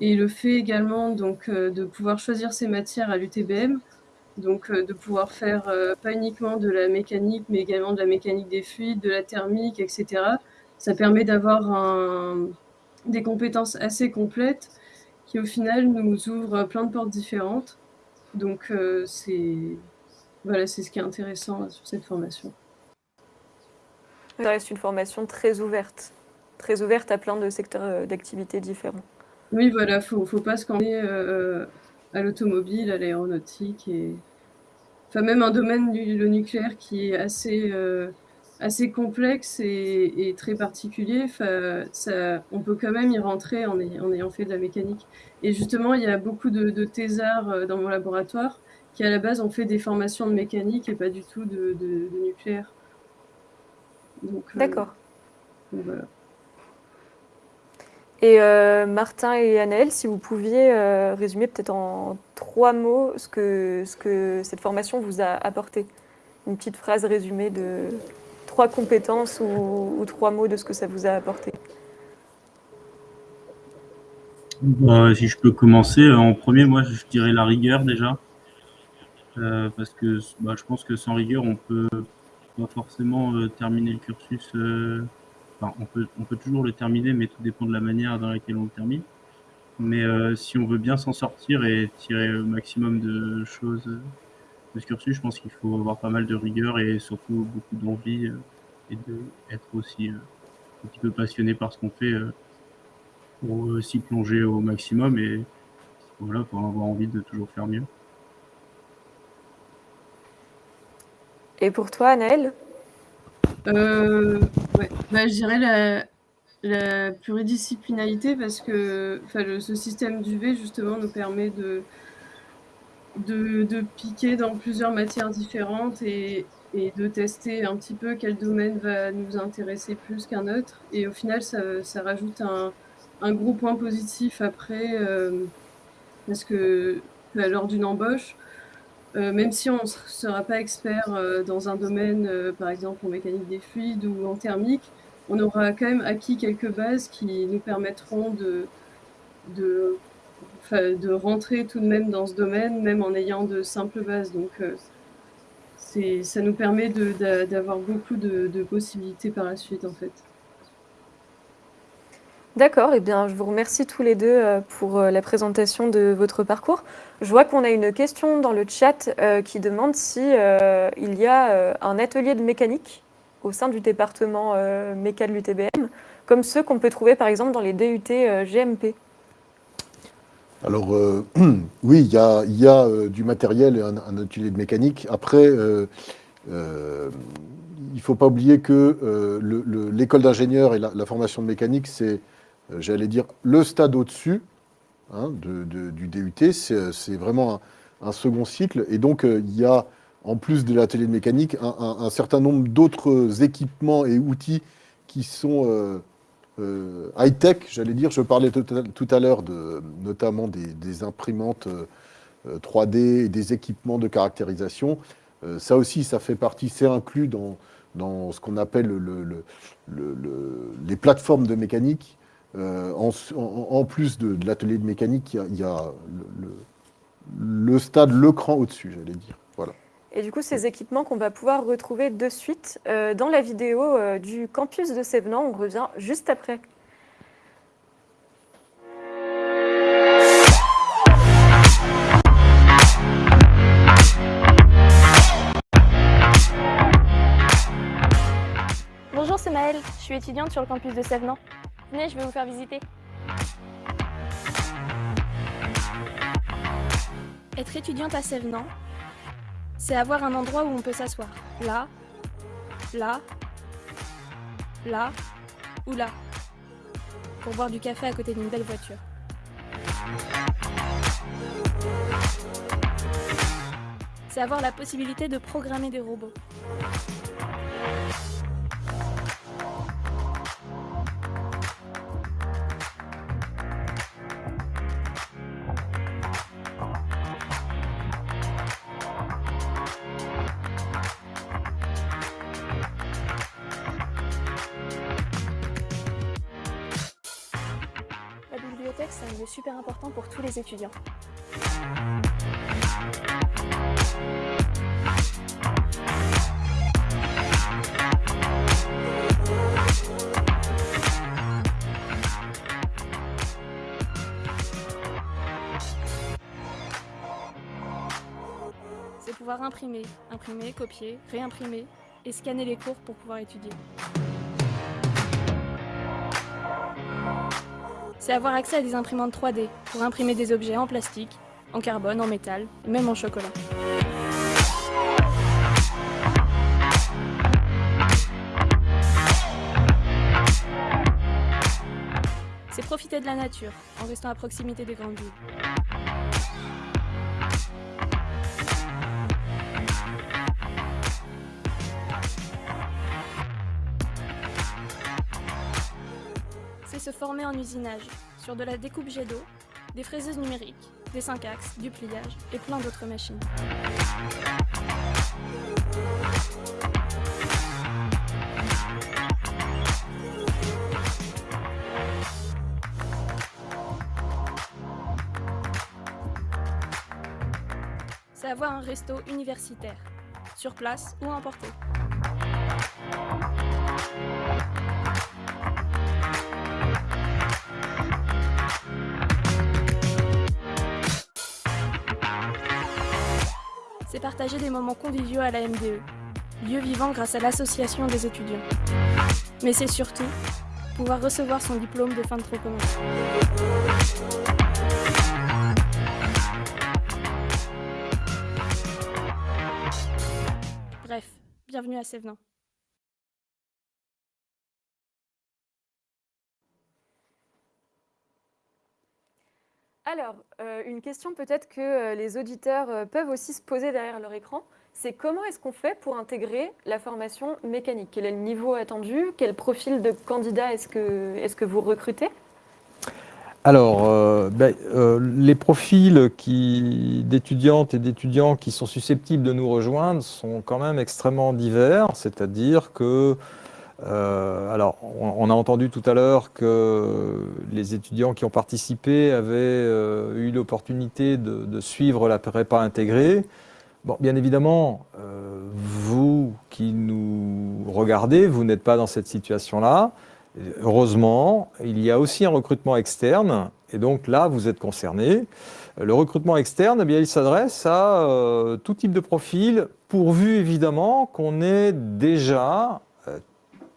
et le fait également donc, euh, de pouvoir choisir ses matières à l'UTBM, donc euh, de pouvoir faire euh, pas uniquement de la mécanique, mais également de la mécanique des fluides, de la thermique, etc. Ça permet d'avoir des compétences assez complètes qui au final nous ouvrent plein de portes différentes. Donc c'est voilà, c'est ce qui est intéressant sur cette formation. Ça reste une formation très ouverte, très ouverte à plein de secteurs d'activité différents. Oui, voilà, faut, faut pas se camper euh, à l'automobile, à l'aéronautique et enfin même un domaine du le nucléaire qui est assez euh, assez complexe et, très particulier. ça, on peut quand même y rentrer en, ayant fait de la mécanique. Et justement, il y a beaucoup de, thésards euh, dans mon laboratoire qui, à la base, ont fait des formations de mécanique et pas du tout de, nucléaire. Euh, D'accord. voilà. Et euh, Martin et Anaël, si vous pouviez résumer peut-être en trois mots ce que, ce que cette formation vous a apporté. Une petite phrase résumée de, trois compétences ou, trois mots de ce que ça vous a apporté bah, Si je peux commencer, euh, en premier, moi, je dirais la rigueur déjà. Euh, parce que bah, je pense que sans rigueur, on peut pas forcément euh, terminer le cursus. On peut, toujours le terminer, mais tout dépend de la manière dans laquelle on le termine. Mais si on veut bien s'en sortir et tirer au maximum de choses de ce cursus, je pense qu'il faut avoir pas mal de rigueur et surtout beaucoup d'envie et d'être aussi un petit peu passionné par ce qu'on fait pour s'y plonger au maximum et voilà, pour avoir envie de toujours faire mieux. Et pour toi, Anaëlle euh, bah, Je dirais la, la, pluridisciplinarité parce que ce système d'UV justement nous permet de, de, de, piquer dans plusieurs matières différentes et, et de tester un petit peu quel domaine va nous intéresser plus qu'un autre. Et au final, ça, ça rajoute un, un, gros point positif après, euh, parce que lors d'une embauche, euh, même si on ne sera pas expert euh, dans un domaine, par exemple en mécanique des fluides ou en thermique, on aura quand même acquis quelques bases qui nous permettront de rentrer tout de même dans ce domaine, même en ayant de simples bases. Donc, ça nous permet d'avoir beaucoup de, possibilités par la suite, en fait. D'accord, eh bien je vous remercie tous les deux euh, pour euh, la présentation de votre parcours. Je vois qu'on a une question dans le chat euh, qui demande si il y a un atelier de mécanique au sein du département méca de l'UTBM, comme ceux qu'on peut trouver par exemple dans les DUT GMP. Alors, euh, oui, il y a, euh, du matériel et un, atelier de mécanique. Après, euh, il ne faut pas oublier que l'école d'ingénieur et la, formation de mécanique, c'est, j'allais dire, le stade au-dessus hein, du DUT. C'est vraiment un, second cycle. Et donc, il y a, en plus de l'atelier de mécanique, un certain nombre d'autres équipements et outils qui sont euh, high-tech, j'allais dire. Je parlais tout à l'heure de, notamment des, imprimantes 3D euh, et des équipements de caractérisation. Euh, ça aussi, ça fait partie, c'est inclus dans, ce qu'on appelle le, les plateformes de mécanique. En, plus de, l'atelier de mécanique, il y a, le, stade, le cran au-dessus, j'allais dire. Voilà. Et du coup, ces équipements qu'on va pouvoir retrouver de suite euh, dans la vidéo euh, du campus de Sévenant. On revient juste après. Bonjour, c'est Maëlle. Je suis étudiante sur le campus de Sévenant. Venez, je vais vous faire visiter. Être étudiante à Sévenant, c'est avoir un endroit où on peut s'asseoir. Là, là, là ou là. Pour boire du café à côté d'une belle voiture. C'est avoir la possibilité de programmer des robots. Étudiants. C'est pouvoir imprimer, imprimer, copier, réimprimer et scanner les cours pour pouvoir étudier. c'est avoir accès à des imprimantes 3D pour imprimer des objets en plastique, en carbone, en métal, même en chocolat. C'est profiter de la nature en restant à proximité des grandes villes. Se former en usinage, sur de la découpe jet d'eau, des fraiseuses numériques, des 5 axes, du pliage et plein d'autres machines. C'est avoir un resto universitaire, sur place ou emporté. C'est partager des moments conviviaux à la MDE, lieu vivant grâce à l'association des étudiants. Mais c'est surtout pouvoir recevoir son diplôme de fin de commun. Bref, bienvenue à Sévenin. Alors, euh, une question peut-être que euh, les auditeurs euh, peuvent aussi se poser derrière leur écran, c'est comment est-ce qu'on fait pour intégrer la formation mécanique? Quel est le niveau attendu? Quel profil de candidat est-ce que, vous recrutez? Alors, ben, les profils d'étudiantes et d'étudiants qui sont susceptibles de nous rejoindre sont quand même extrêmement divers, c'est-à-dire que, euh, alors, on, a entendu tout à l'heure que les étudiants qui ont participé avaient euh, eu l'opportunité de, suivre la prépa intégrée. Bon, bien évidemment, euh, vous qui nous regardez, vous n'êtes pas dans cette situation-là. Heureusement, il y a aussi un recrutement externe, et donc là, vous êtes concerné. Le recrutement externe, eh bien, il s'adresse à tout type de profil, pourvu évidemment qu'on ait déjà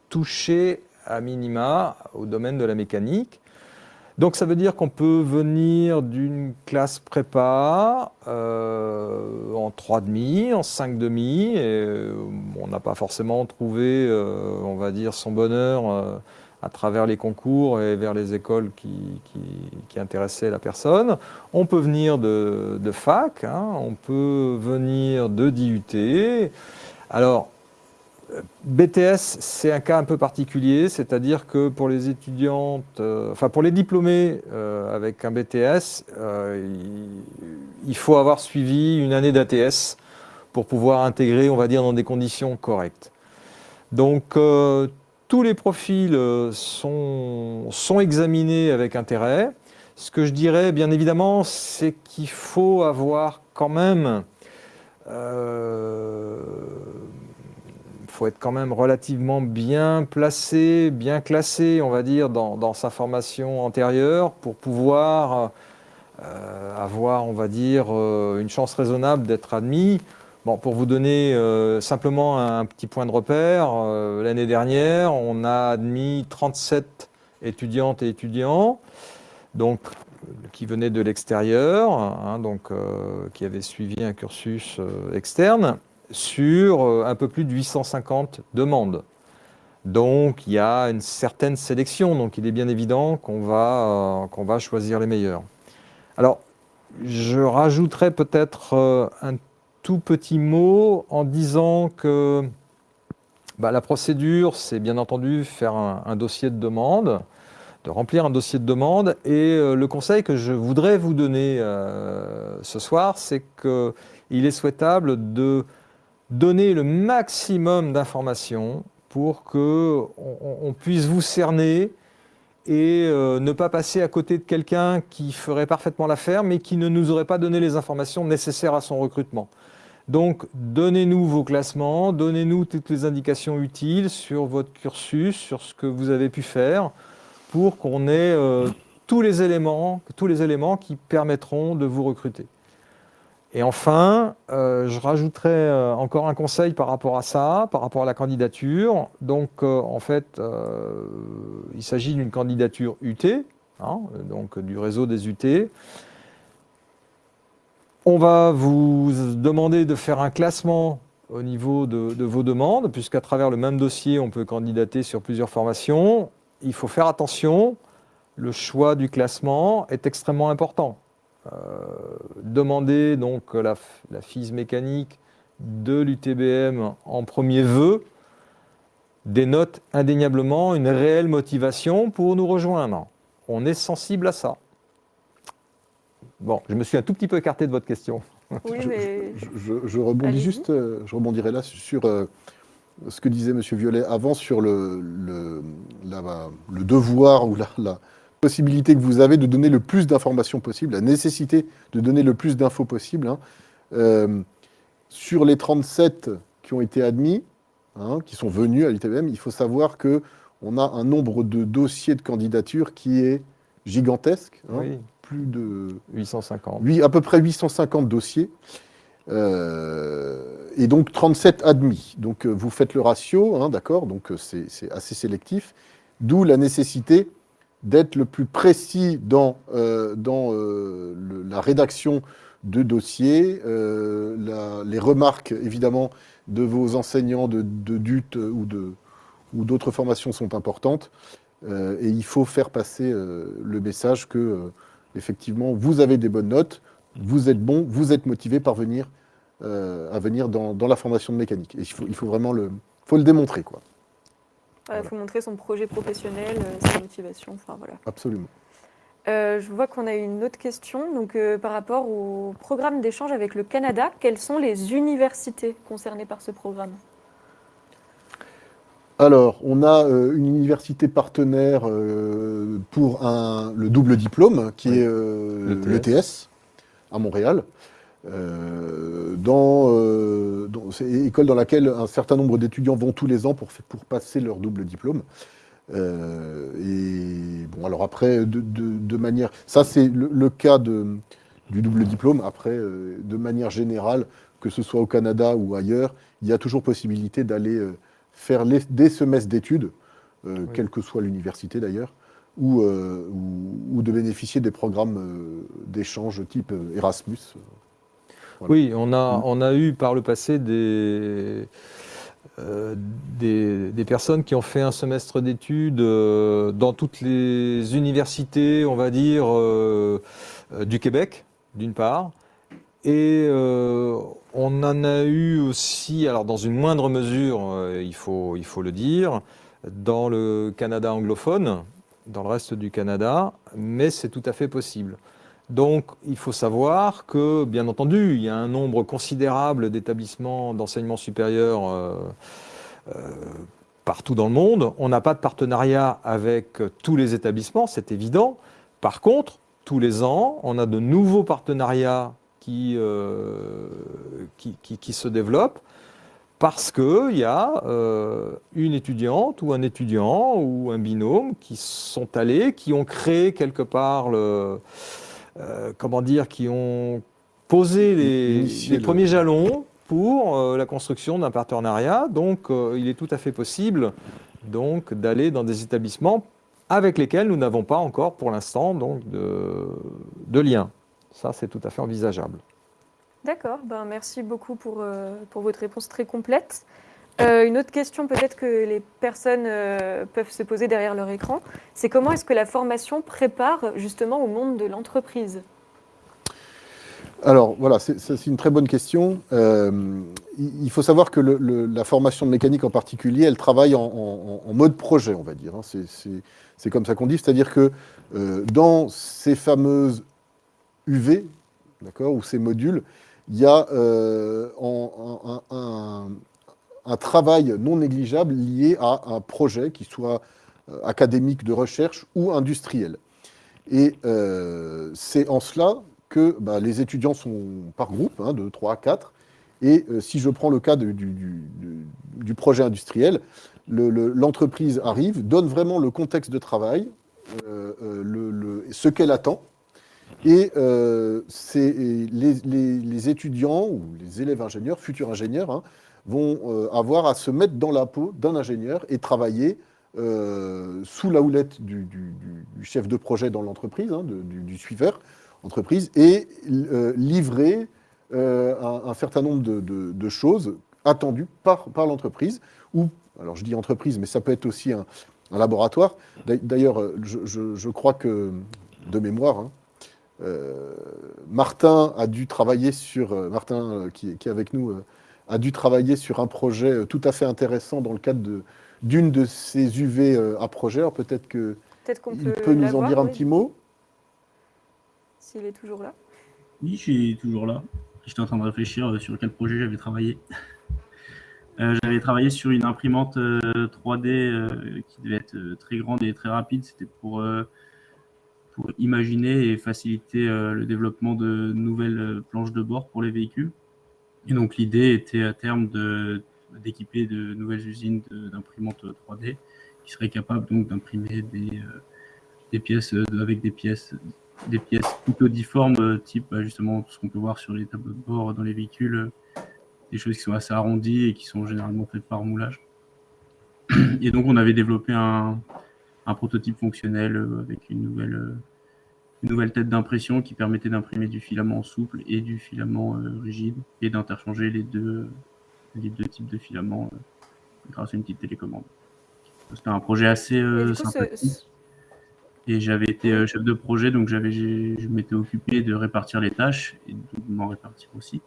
touché à minima au domaine de la mécanique. Donc ça veut dire qu'on peut venir d'une classe prépa euh, en 3,5, en 5,5, et euh, on n'a pas forcément trouvé, euh, on va dire, son bonheur euh, à travers les concours et vers les écoles qui, intéressaient la personne. On peut venir de, fac, hein, on peut venir de d'IUT. Alors, BTS, c'est un cas un peu particulier, c'est-à-dire que pour les étudiantes, euh, enfin pour les diplômés euh, avec un BTS, euh, il, faut avoir suivi une année d'ATS pour pouvoir intégrer, on va dire, dans des conditions correctes. Donc, tous les profils sont, examinés avec intérêt. Ce que je dirais, bien évidemment, c'est qu'il faut avoir quand même faut être quand même relativement bien placé, bien classé, on va dire, dans, sa formation antérieure pour pouvoir euh, avoir, on va dire, euh, une chance raisonnable d'être admis. Bon, pour vous donner euh, simplement un, petit point de repère, l'année dernière, on a admis 37 étudiantes et étudiants, donc qui venaient de l'extérieur, hein, donc qui avaient suivi un cursus externe sur euh, un peu plus de 850 demandes. Donc il y a une certaine sélection, donc il est bien évident qu'on va, euh, va choisir les meilleurs. Alors, je rajouterais peut-être euh, un tout petit mot en disant que bah, la procédure, c'est bien entendu faire un, dossier de demande, de remplir un dossier de demande. Et euh, le conseil que je voudrais vous donner ce soir, c'est qu'il est souhaitable de donner le maximum d'informations pour que on, puisse vous cerner et euh, ne pas passer à côté de quelqu'un qui ferait parfaitement l'affaire, mais qui ne nous aurait pas donné les informations nécessaires à son recrutement. Donc, donnez-nous vos classements, donnez-nous toutes les indications utiles sur votre cursus, sur ce que vous avez pu faire, pour qu'on ait euh, tous les éléments qui permettront de vous recruter. Et enfin, euh, je rajouterai euh, encore un conseil par rapport à ça, par rapport à la candidature. Donc, euh, en fait, il s'agit d'une candidature UT, hein, donc du réseau des UT. On va vous demander de faire un classement au niveau de, de vos demandes, puisqu'à travers le même dossier, on peut candidater sur plusieurs formations. Il faut faire attention. le choix du classement est extrêmement important. Euh, demander donc la, la FISE mécanique de l'UTBM en premier vœu dénote indéniablement une réelle motivation pour nous rejoindre. On est sensible à ça. Bon, je me suis un tout petit peu écarté de votre question. Oui, Je- mais Je, je- je rebondis juste, euh, je rebondirai là sur euh, ce que disait Monsieur Violet avant sur le, le, la- le devoir ou la, la possibilité que vous avez de donner le plus d'informations possible, la nécessité de donner le plus d'infos possible. hein. Euh, sur les 37 qui ont été admis, hein, qui sont venus à l'ITBM, il faut savoir que on a un nombre de dossiers de candidature qui est gigantesque, hein, Oui, plus de 850. Huit- à peu près 850 dossiers. Euh, et donc 37 admis. Donc euh, vous faites le ratio, d'accord Donc c'est c'est assez sélectif. D'où la nécessité d'être le plus précis dans, euh, dans euh, la rédaction de dossiers, euh, les remarques évidemment de vos enseignants de, de DUT ou de ou d'autres formations sont importantes. Et il faut faire passer le message que effectivement, vous avez des bonnes notes, vous êtes bon, vous êtes motivé par venir, à venir dans, dans la formation de mécanique. Et il faut, il faut vraiment le, faut le démontrer, quoi. Il faut montrer son projet professionnel, euh, sa motivation. Enfin voilà. Absolument. Euh, je vois qu'on a une autre question. Donc, euh, par rapport au programme d'échange avec le Canada, quelles sont les universités concernées par ce programme? Alors, on a euh, une université partenaire euh, pour un, le double diplôme, qui Oui. est euh, L'ETS. l'ETS à Montréal. Euh, dans, euh, dans- école dans laquelle un certain nombre d'étudiants vont tous les ans pour, pour passer leur double diplôme. Euh, et bon, alors après, de, de- de manière. Ça, c'est le, le cas de, du double diplôme. Après, de manière générale, que ce soit au Canada ou ailleurs, il y a toujours possibilité d'aller faire les- des semestres d'études, Oui. quelle que soit l'université d'ailleurs, ou, ou, ou de bénéficier des programmes d'échange type Erasmus. Voilà. Oui, on a, Mm. on a eu par le passé des, euh, des, des personnes qui ont fait un semestre d'études euh, dans toutes les universités, on va dire, euh, du Québec, d'une part. Et on en a eu aussi, alors dans une moindre mesure, il, faut, il faut le dire, dans le Canada anglophone, dans le reste du Canada, mais c'est tout à fait possible. Donc, il faut savoir que, bien entendu, il y a un nombre considérable d'établissements d'enseignement supérieur euh, euh, partout dans le monde. On n'a pas de partenariat avec tous les établissements, c'est évident. Par contre, tous les ans, on a de nouveaux partenariats qui, euh, se développent parce qu'il y a euh, une étudiante ou un étudiant ou un binôme qui sont allés, qui ont créé quelque part le, euh, comment dire, qui ont posé les, premiers jalons pour euh, la construction d'un partenariat. Donc, euh, il est tout à fait possible donc d'aller dans des établissements avec lesquels nous n'avons pas encore, pour l'instant, donc de, de lien. Ça, c'est tout à fait envisageable. D'accord, ben, merci beaucoup pour, euh, pour votre réponse très complète. Euh, une autre question peut-être que les personnes euh, peuvent se poser derrière leur écran, c'est comment est-ce que la formation prépare justement au monde de l'entreprise? Alors voilà, c'est une très bonne question. Euh, il faut savoir que la formation de mécanique en particulier, elle travaille en, mode projet, on va dire. hein. C'est- comme ça qu'on dit, c'est-à-dire que dans ces fameuses UV, d'accord, ou ces modules, il y a un, un- travail non négligeable lié à un projet qui soit euh, académique de recherche ou industriel. Et euh, c'est en cela que bah, les étudiants sont par groupe, hein, de 3 à 4. Et euh, si je prends le cas du, projet industriel, le- le- l'entreprise arrive, donne vraiment le contexte de travail, ce qu'elle attend. Et les- les étudiants ou les élèves ingénieurs, futurs ingénieurs, hein, vont euh, avoir à se mettre dans la peau d'un ingénieur et travailler euh, sous la houlette du, chef de projet dans l'entreprise, hein, du, suiveur entreprise, et euh, livrer un, certain nombre de, choses attendues par, l'entreprise, ou, alors je dis entreprise, mais ça peut être aussi un, laboratoire. D'ailleurs, je, crois que, de mémoire, hein, Martin a dû travailler sur, Martin qui, est avec nous, a dû travailler sur un projet tout à fait intéressant dans le cadre de, d'une de ces UV à projet. Alors peut-être que peut, peut, peut nous en dire un oui. petit mot. S'il est toujours là. Oui, je suis toujours là. J'étais en train de réfléchir sur quel projet j'avais travaillé. Euh, j'avais travaillé sur une imprimante euh, 3D euh, qui devait être très grande et très rapide. C'était pour, pour imaginer et faciliter le développement de nouvelles planches de bord pour les véhicules. Et donc l'idée était à terme d'équiper de, nouvelles usines d'imprimantes 3D qui seraient capables donc d'imprimer des, des pièces avec des pièces des pièces plutôt difformes, type bah, justement ce qu'on peut voir sur les tableaux de bord dans les véhicules, des choses qui sont assez arrondies et qui sont généralement faites par moulage. Et donc on avait développé un prototype fonctionnel avec une nouvelle, une nouvelle tête d'impression qui permettait d'imprimer du filament souple et du filament euh, rigide et d'interchanger les deux, les deux types de filaments euh, grâce à une petite télécommande. C'était un projet assez euh, sympathique. Et j'avais été euh, chef de projet, donc j'avais, je m'étais occupé de répartir les tâches et de m'en répartir aussi.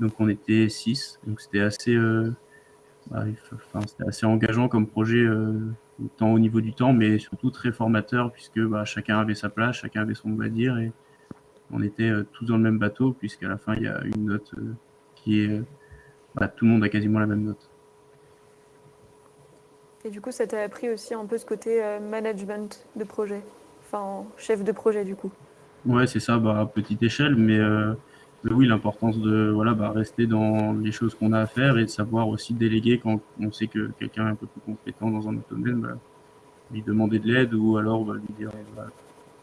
Donc on était six, donc c'était assez, bah, enfin, assez engageant comme projet, tant au niveau du temps, mais surtout très formateur puisque bah, chacun avait sa place, chacun avait son mot à dire et on était euh, tous dans le même bateau puisqu'à la fin il y a une note euh, qui est, bah, tout le monde a quasiment la même note. Et du coup, ça t'a appris aussi un peu ce côté management de projet enfin chef de projet du coup? Ouais, c'est ça, bah, à petite échelle, mais, euh, mais oui, l'importance de voilà, bah, rester dans les choses qu'on a à faire et de savoir aussi déléguer quand on sait que quelqu'un est un peu plus compétent dans un autre domaine, bah, lui demander de l'aide ou alors bah, lui dire bah,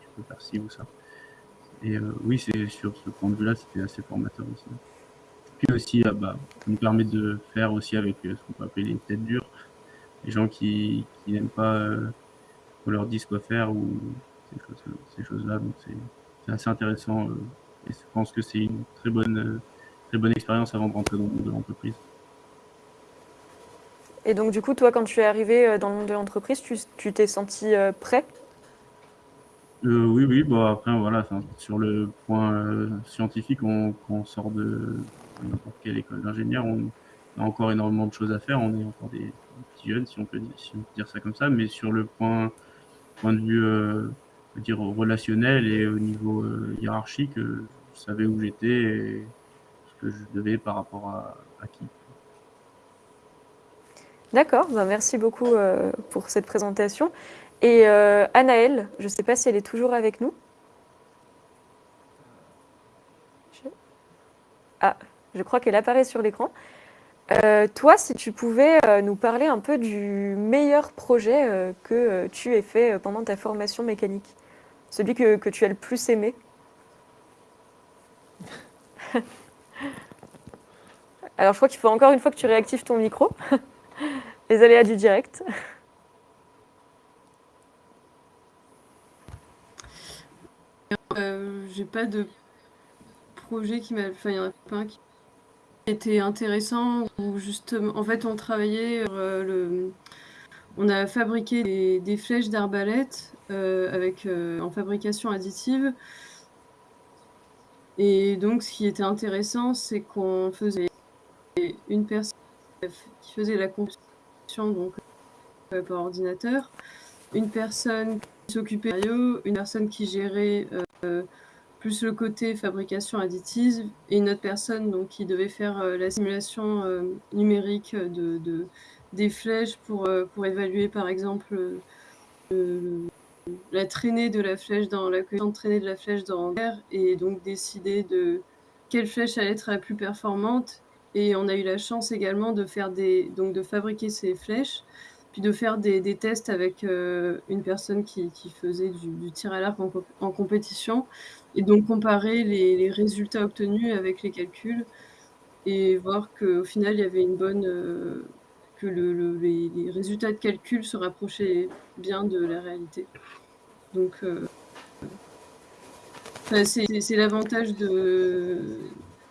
tu peux faire ci ou ça. Et euh, oui, c'est sur ce point de vue-là, c'était assez formateur aussi. Puis aussi, ah, bah, ça nous permet de faire aussi avec euh, ce qu'on peut appeler les têtes dures, les gens qui, qui n'aiment pas euh, qu'on leur dise quoi faire ou ces choses-là. Donc c'est assez intéressant euh, et je pense que c'est une très bonne, euh, très bonne expérience avant de rentrer dans le monde de l'entreprise. Et donc du coup, toi, quand tu es arrivé euh, dans le monde de l'entreprise, tu t'es senti euh, prêt? Euh, Oui, oui. Bon, après, voilà, sur le point euh, scientifique, on, quand on sort de n'importe quelle école d'ingénieur, on a encore énormément de choses à faire. On est encore des, petits jeunes, si on, peut, si on peut dire ça comme ça. Mais sur le point, point de vue dire relationnel et au niveau euh, hiérarchique, euh, je savais où j'étais et ce que je devais par rapport à, qui. D'accord, ben merci beaucoup euh, pour cette présentation. Et euh, Anaëlle, je ne sais pas si elle est toujours avec nous. Je... Ah, je crois qu'elle apparaît sur l'écran. Toi, si tu pouvais nous parler un peu du meilleur projet que tu aies fait pendant ta formation mécanique, celui que, que tu as le plus aimé. Alors, je crois qu'il faut encore une fois que tu réactives ton micro. Les aléas du direct. Euh, J'ai pas de projet qui m'a. Enfin, il y en a pas un qui était intéressant où justement, en fait, on travaillait euh, le. On a fabriqué des, flèches d'arbalète euh, euh, en fabrication additive. Et donc, ce qui était intéressant, c'est qu'on faisait une personne qui faisait la construction donc euh, par ordinateur, une personne qui s'occupait de une personne qui gérait plus le côté fabrication additive et une autre personne qui devait faire la simulation numérique de, des flèches pour, euh, pour évaluer par exemple la traînée de la flèche dans la de traînée de la flèche dans l'air et donc décider de quelle flèche allait être la plus performante. Et on a eu la chance également de faire des donc de fabriquer ces flèches puis de faire des, des tests avec euh, une personne qui, qui faisait du, tir à l'arc en, compétition et donc comparer les, résultats obtenus avec les calculs et voir qu'au final il y avait une bonne euh, que le, le, les, résultats de calcul se rapprochaient bien de la réalité. Donc euh, c'est l'avantage de.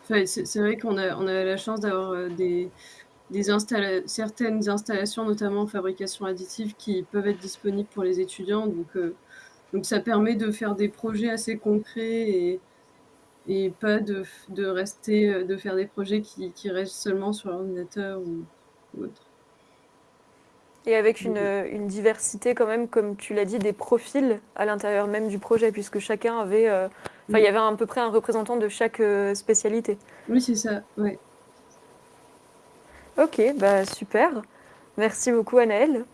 C'est vrai qu'on a, on a la chance d'avoir des, des installa certaines installations, notamment en fabrication additive, qui peuvent être disponibles pour les étudiants. Donc, euh, donc ça permet de faire des projets assez concrets et, et pas de, de rester, de faire des projets qui, restent seulement sur l'ordinateur ou autre. Et avec une, une diversité quand même, comme tu l'as dit, des profils à l'intérieur même du projet, puisque chacun avait... euh, Enfin, il y avait à peu près un représentant de chaque euh, spécialité. Oui, c'est ça, ouais. Ok, bah super. Merci beaucoup, Anaëlle.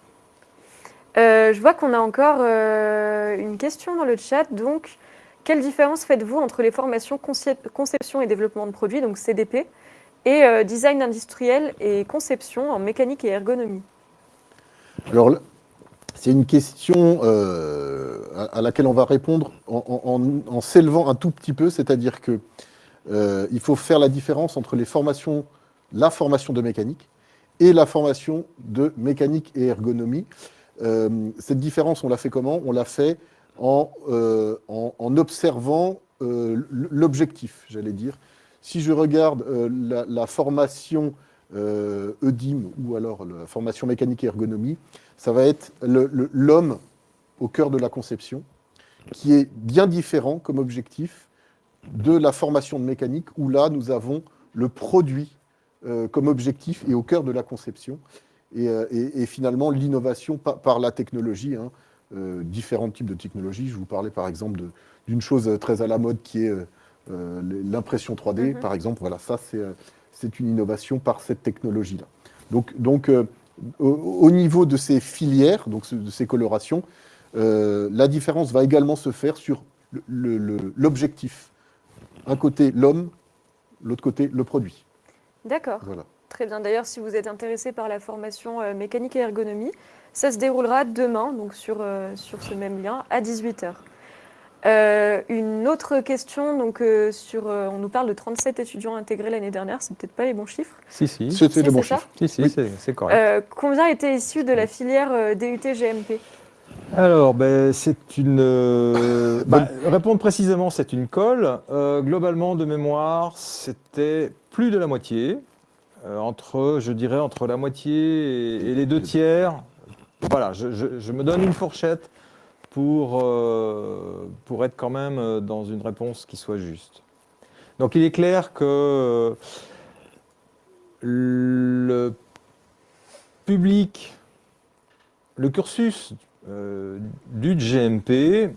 Euh, je vois qu'on a encore euh, une question dans le chat. Donc, quelle différence faites-vous entre les formations concep- conception et développement de produits, donc CDP, et euh, design industriel et conception en mécanique et ergonomie? Alors, c'est une question euh, à, laquelle on va répondre en, s'élevant un tout petit peu, c'est-à-dire que euh, il faut faire la différence entre les formations, la formation de mécanique et la formation de mécanique et ergonomie. Euh, cette différence, on l'a fait comment? On l'a fait en, en- observant l'objectif, j'allais dire. Si je regarde la, formation EDIM ou alors la formation mécanique et ergonomie, ça va être l'homme au cœur de la conception, qui est bien différent comme objectif de la formation de mécanique, où là, nous avons le produit euh, comme objectif et au cœur de la conception, et, euh, et- et finalement l'innovation par, par la technologie, hein, euh, différents types de technologies. Je vous parlais par exemple d'une chose très à la mode qui est euh, euh, l'impression 3D, Mhm. par exemple. Voilà, ça, c'est euh, c'est une innovation par cette technologie-là. Donc, donc euh, au, au niveau de ces filières, donc de ces colorations, euh, la différence va également se faire sur l'objectif. Un côté l'homme, l'autre côté le produit. D'accord. Voilà. Très bien. D'ailleurs, si vous êtes intéressé par la formation euh, mécanique et ergonomie, ça se déroulera demain, donc sur, sur ce même lien, à 18h. Une autre question, donc euh, sur, euh, on nous parle de 37 étudiants intégrés l'année dernière, c'est peut-être pas les bons chiffres. Si, si. Si, C'était Si, le bon c'est ça chiffre. si, Oui. c'est- correct. Euh, combien étaient issus de la filière euh, DUT GMP Alors, ben, c'est une. euh, bah, répondre précisément, c'est une colle. Euh, globalement, de mémoire, c'était plus de la moitié. Euh, entre, je dirais, entre la moitié et, et les deux tiers. Voilà, je, je- je me donne une fourchette pour, euh, pour être quand même euh, dans une réponse qui soit juste. Donc, il est clair que euh, le public, le cursus du GMP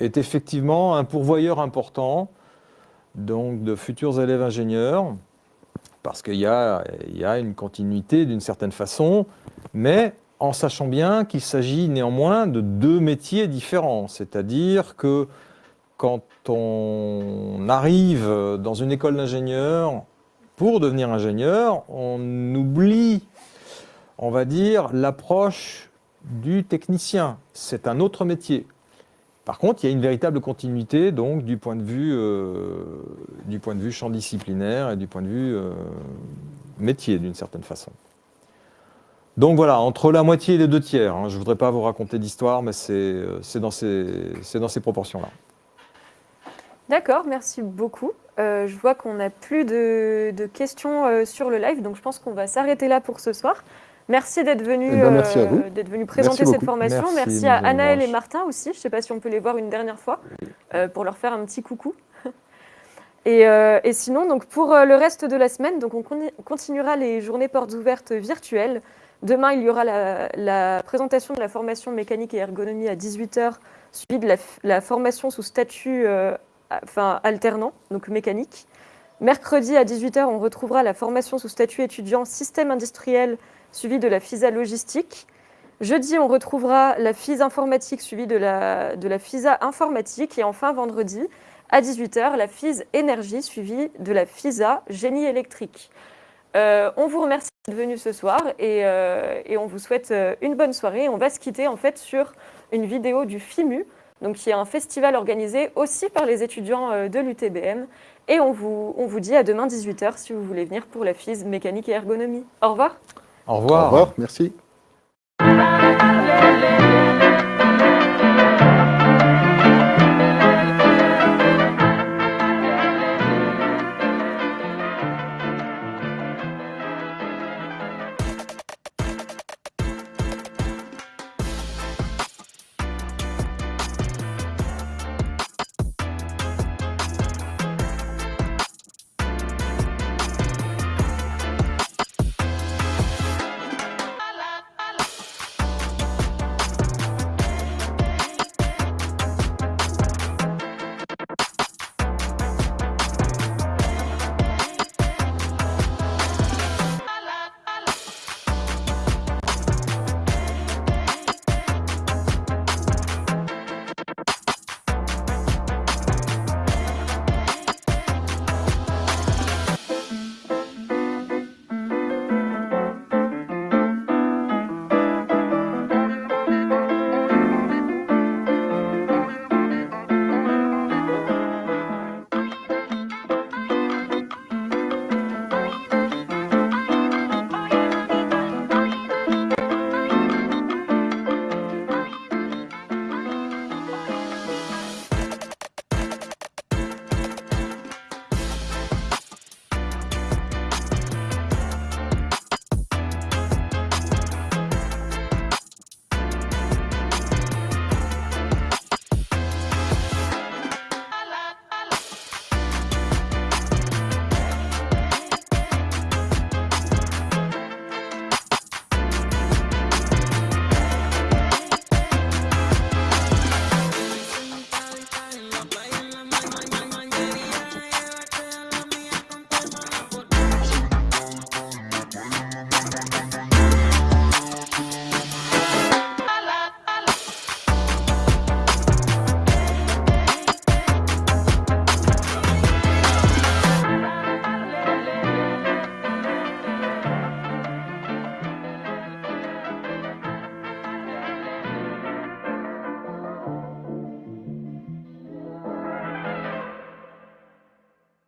est effectivement un pourvoyeur important donc de futurs élèves ingénieurs parce qu'il y y a une continuité d'une certaine façon, mais en sachant bien qu'il s'agit néanmoins de deux métiers différents. C'est-à-dire que quand on arrive dans une école d'ingénieur pour devenir ingénieur, on oublie, on va dire, l'approche du technicien. C'est un autre métier. Par contre, il y a une véritable continuité donc du point de vue, euh, du point de vue champ disciplinaire et du point de vue euh, métier d'une certaine façon. Donc voilà, entre la moitié et les deux tiers. hein. Je ne voudrais pas vous raconter d'histoire, mais c'est euh, c'est dans ces, c'est dans ces proportions-là. D'accord, merci beaucoup. Euh, je vois qu'on n'a plus de, de questions euh, sur le live, donc je pense qu'on va s'arrêter là pour ce soir. Merci d'être venu, Eh ben, euh, venu présenter Merci cette formation. Merci, Merci, à Anaël et. Martin aussi. Je ne sais pas si on peut les voir une dernière fois euh, pour leur faire un petit coucou. Et, euh, et sinon, donc pour le reste de la semaine, donc on con- continuera les journées portes ouvertes virtuelles. Demain, il y aura la, présentation de la formation mécanique et ergonomie à 18h, suivie de la, formation sous statut euh, enfin, alternant, donc mécanique. Mercredi à 18h, on retrouvera la formation sous statut étudiant système industriel, suivie de la FISA logistique. Jeudi, on retrouvera la FISA informatique, suivie de la, de la FISA informatique. Et enfin, vendredi, à 18h, la FISA énergie, suivie de la FISA génie électrique. Euh, on vous remercie d'être venu ce soir et, euh, et on vous souhaite euh, une bonne soirée. On va se quitter en fait sur une vidéo du FIMU, donc qui est un festival organisé aussi par les étudiants euh, de l'UTBM. Et on vous, on vous dit à demain 18h si vous voulez venir pour la FIS mécanique et ergonomie. Au revoir. Au Au revoir. revoir, merci.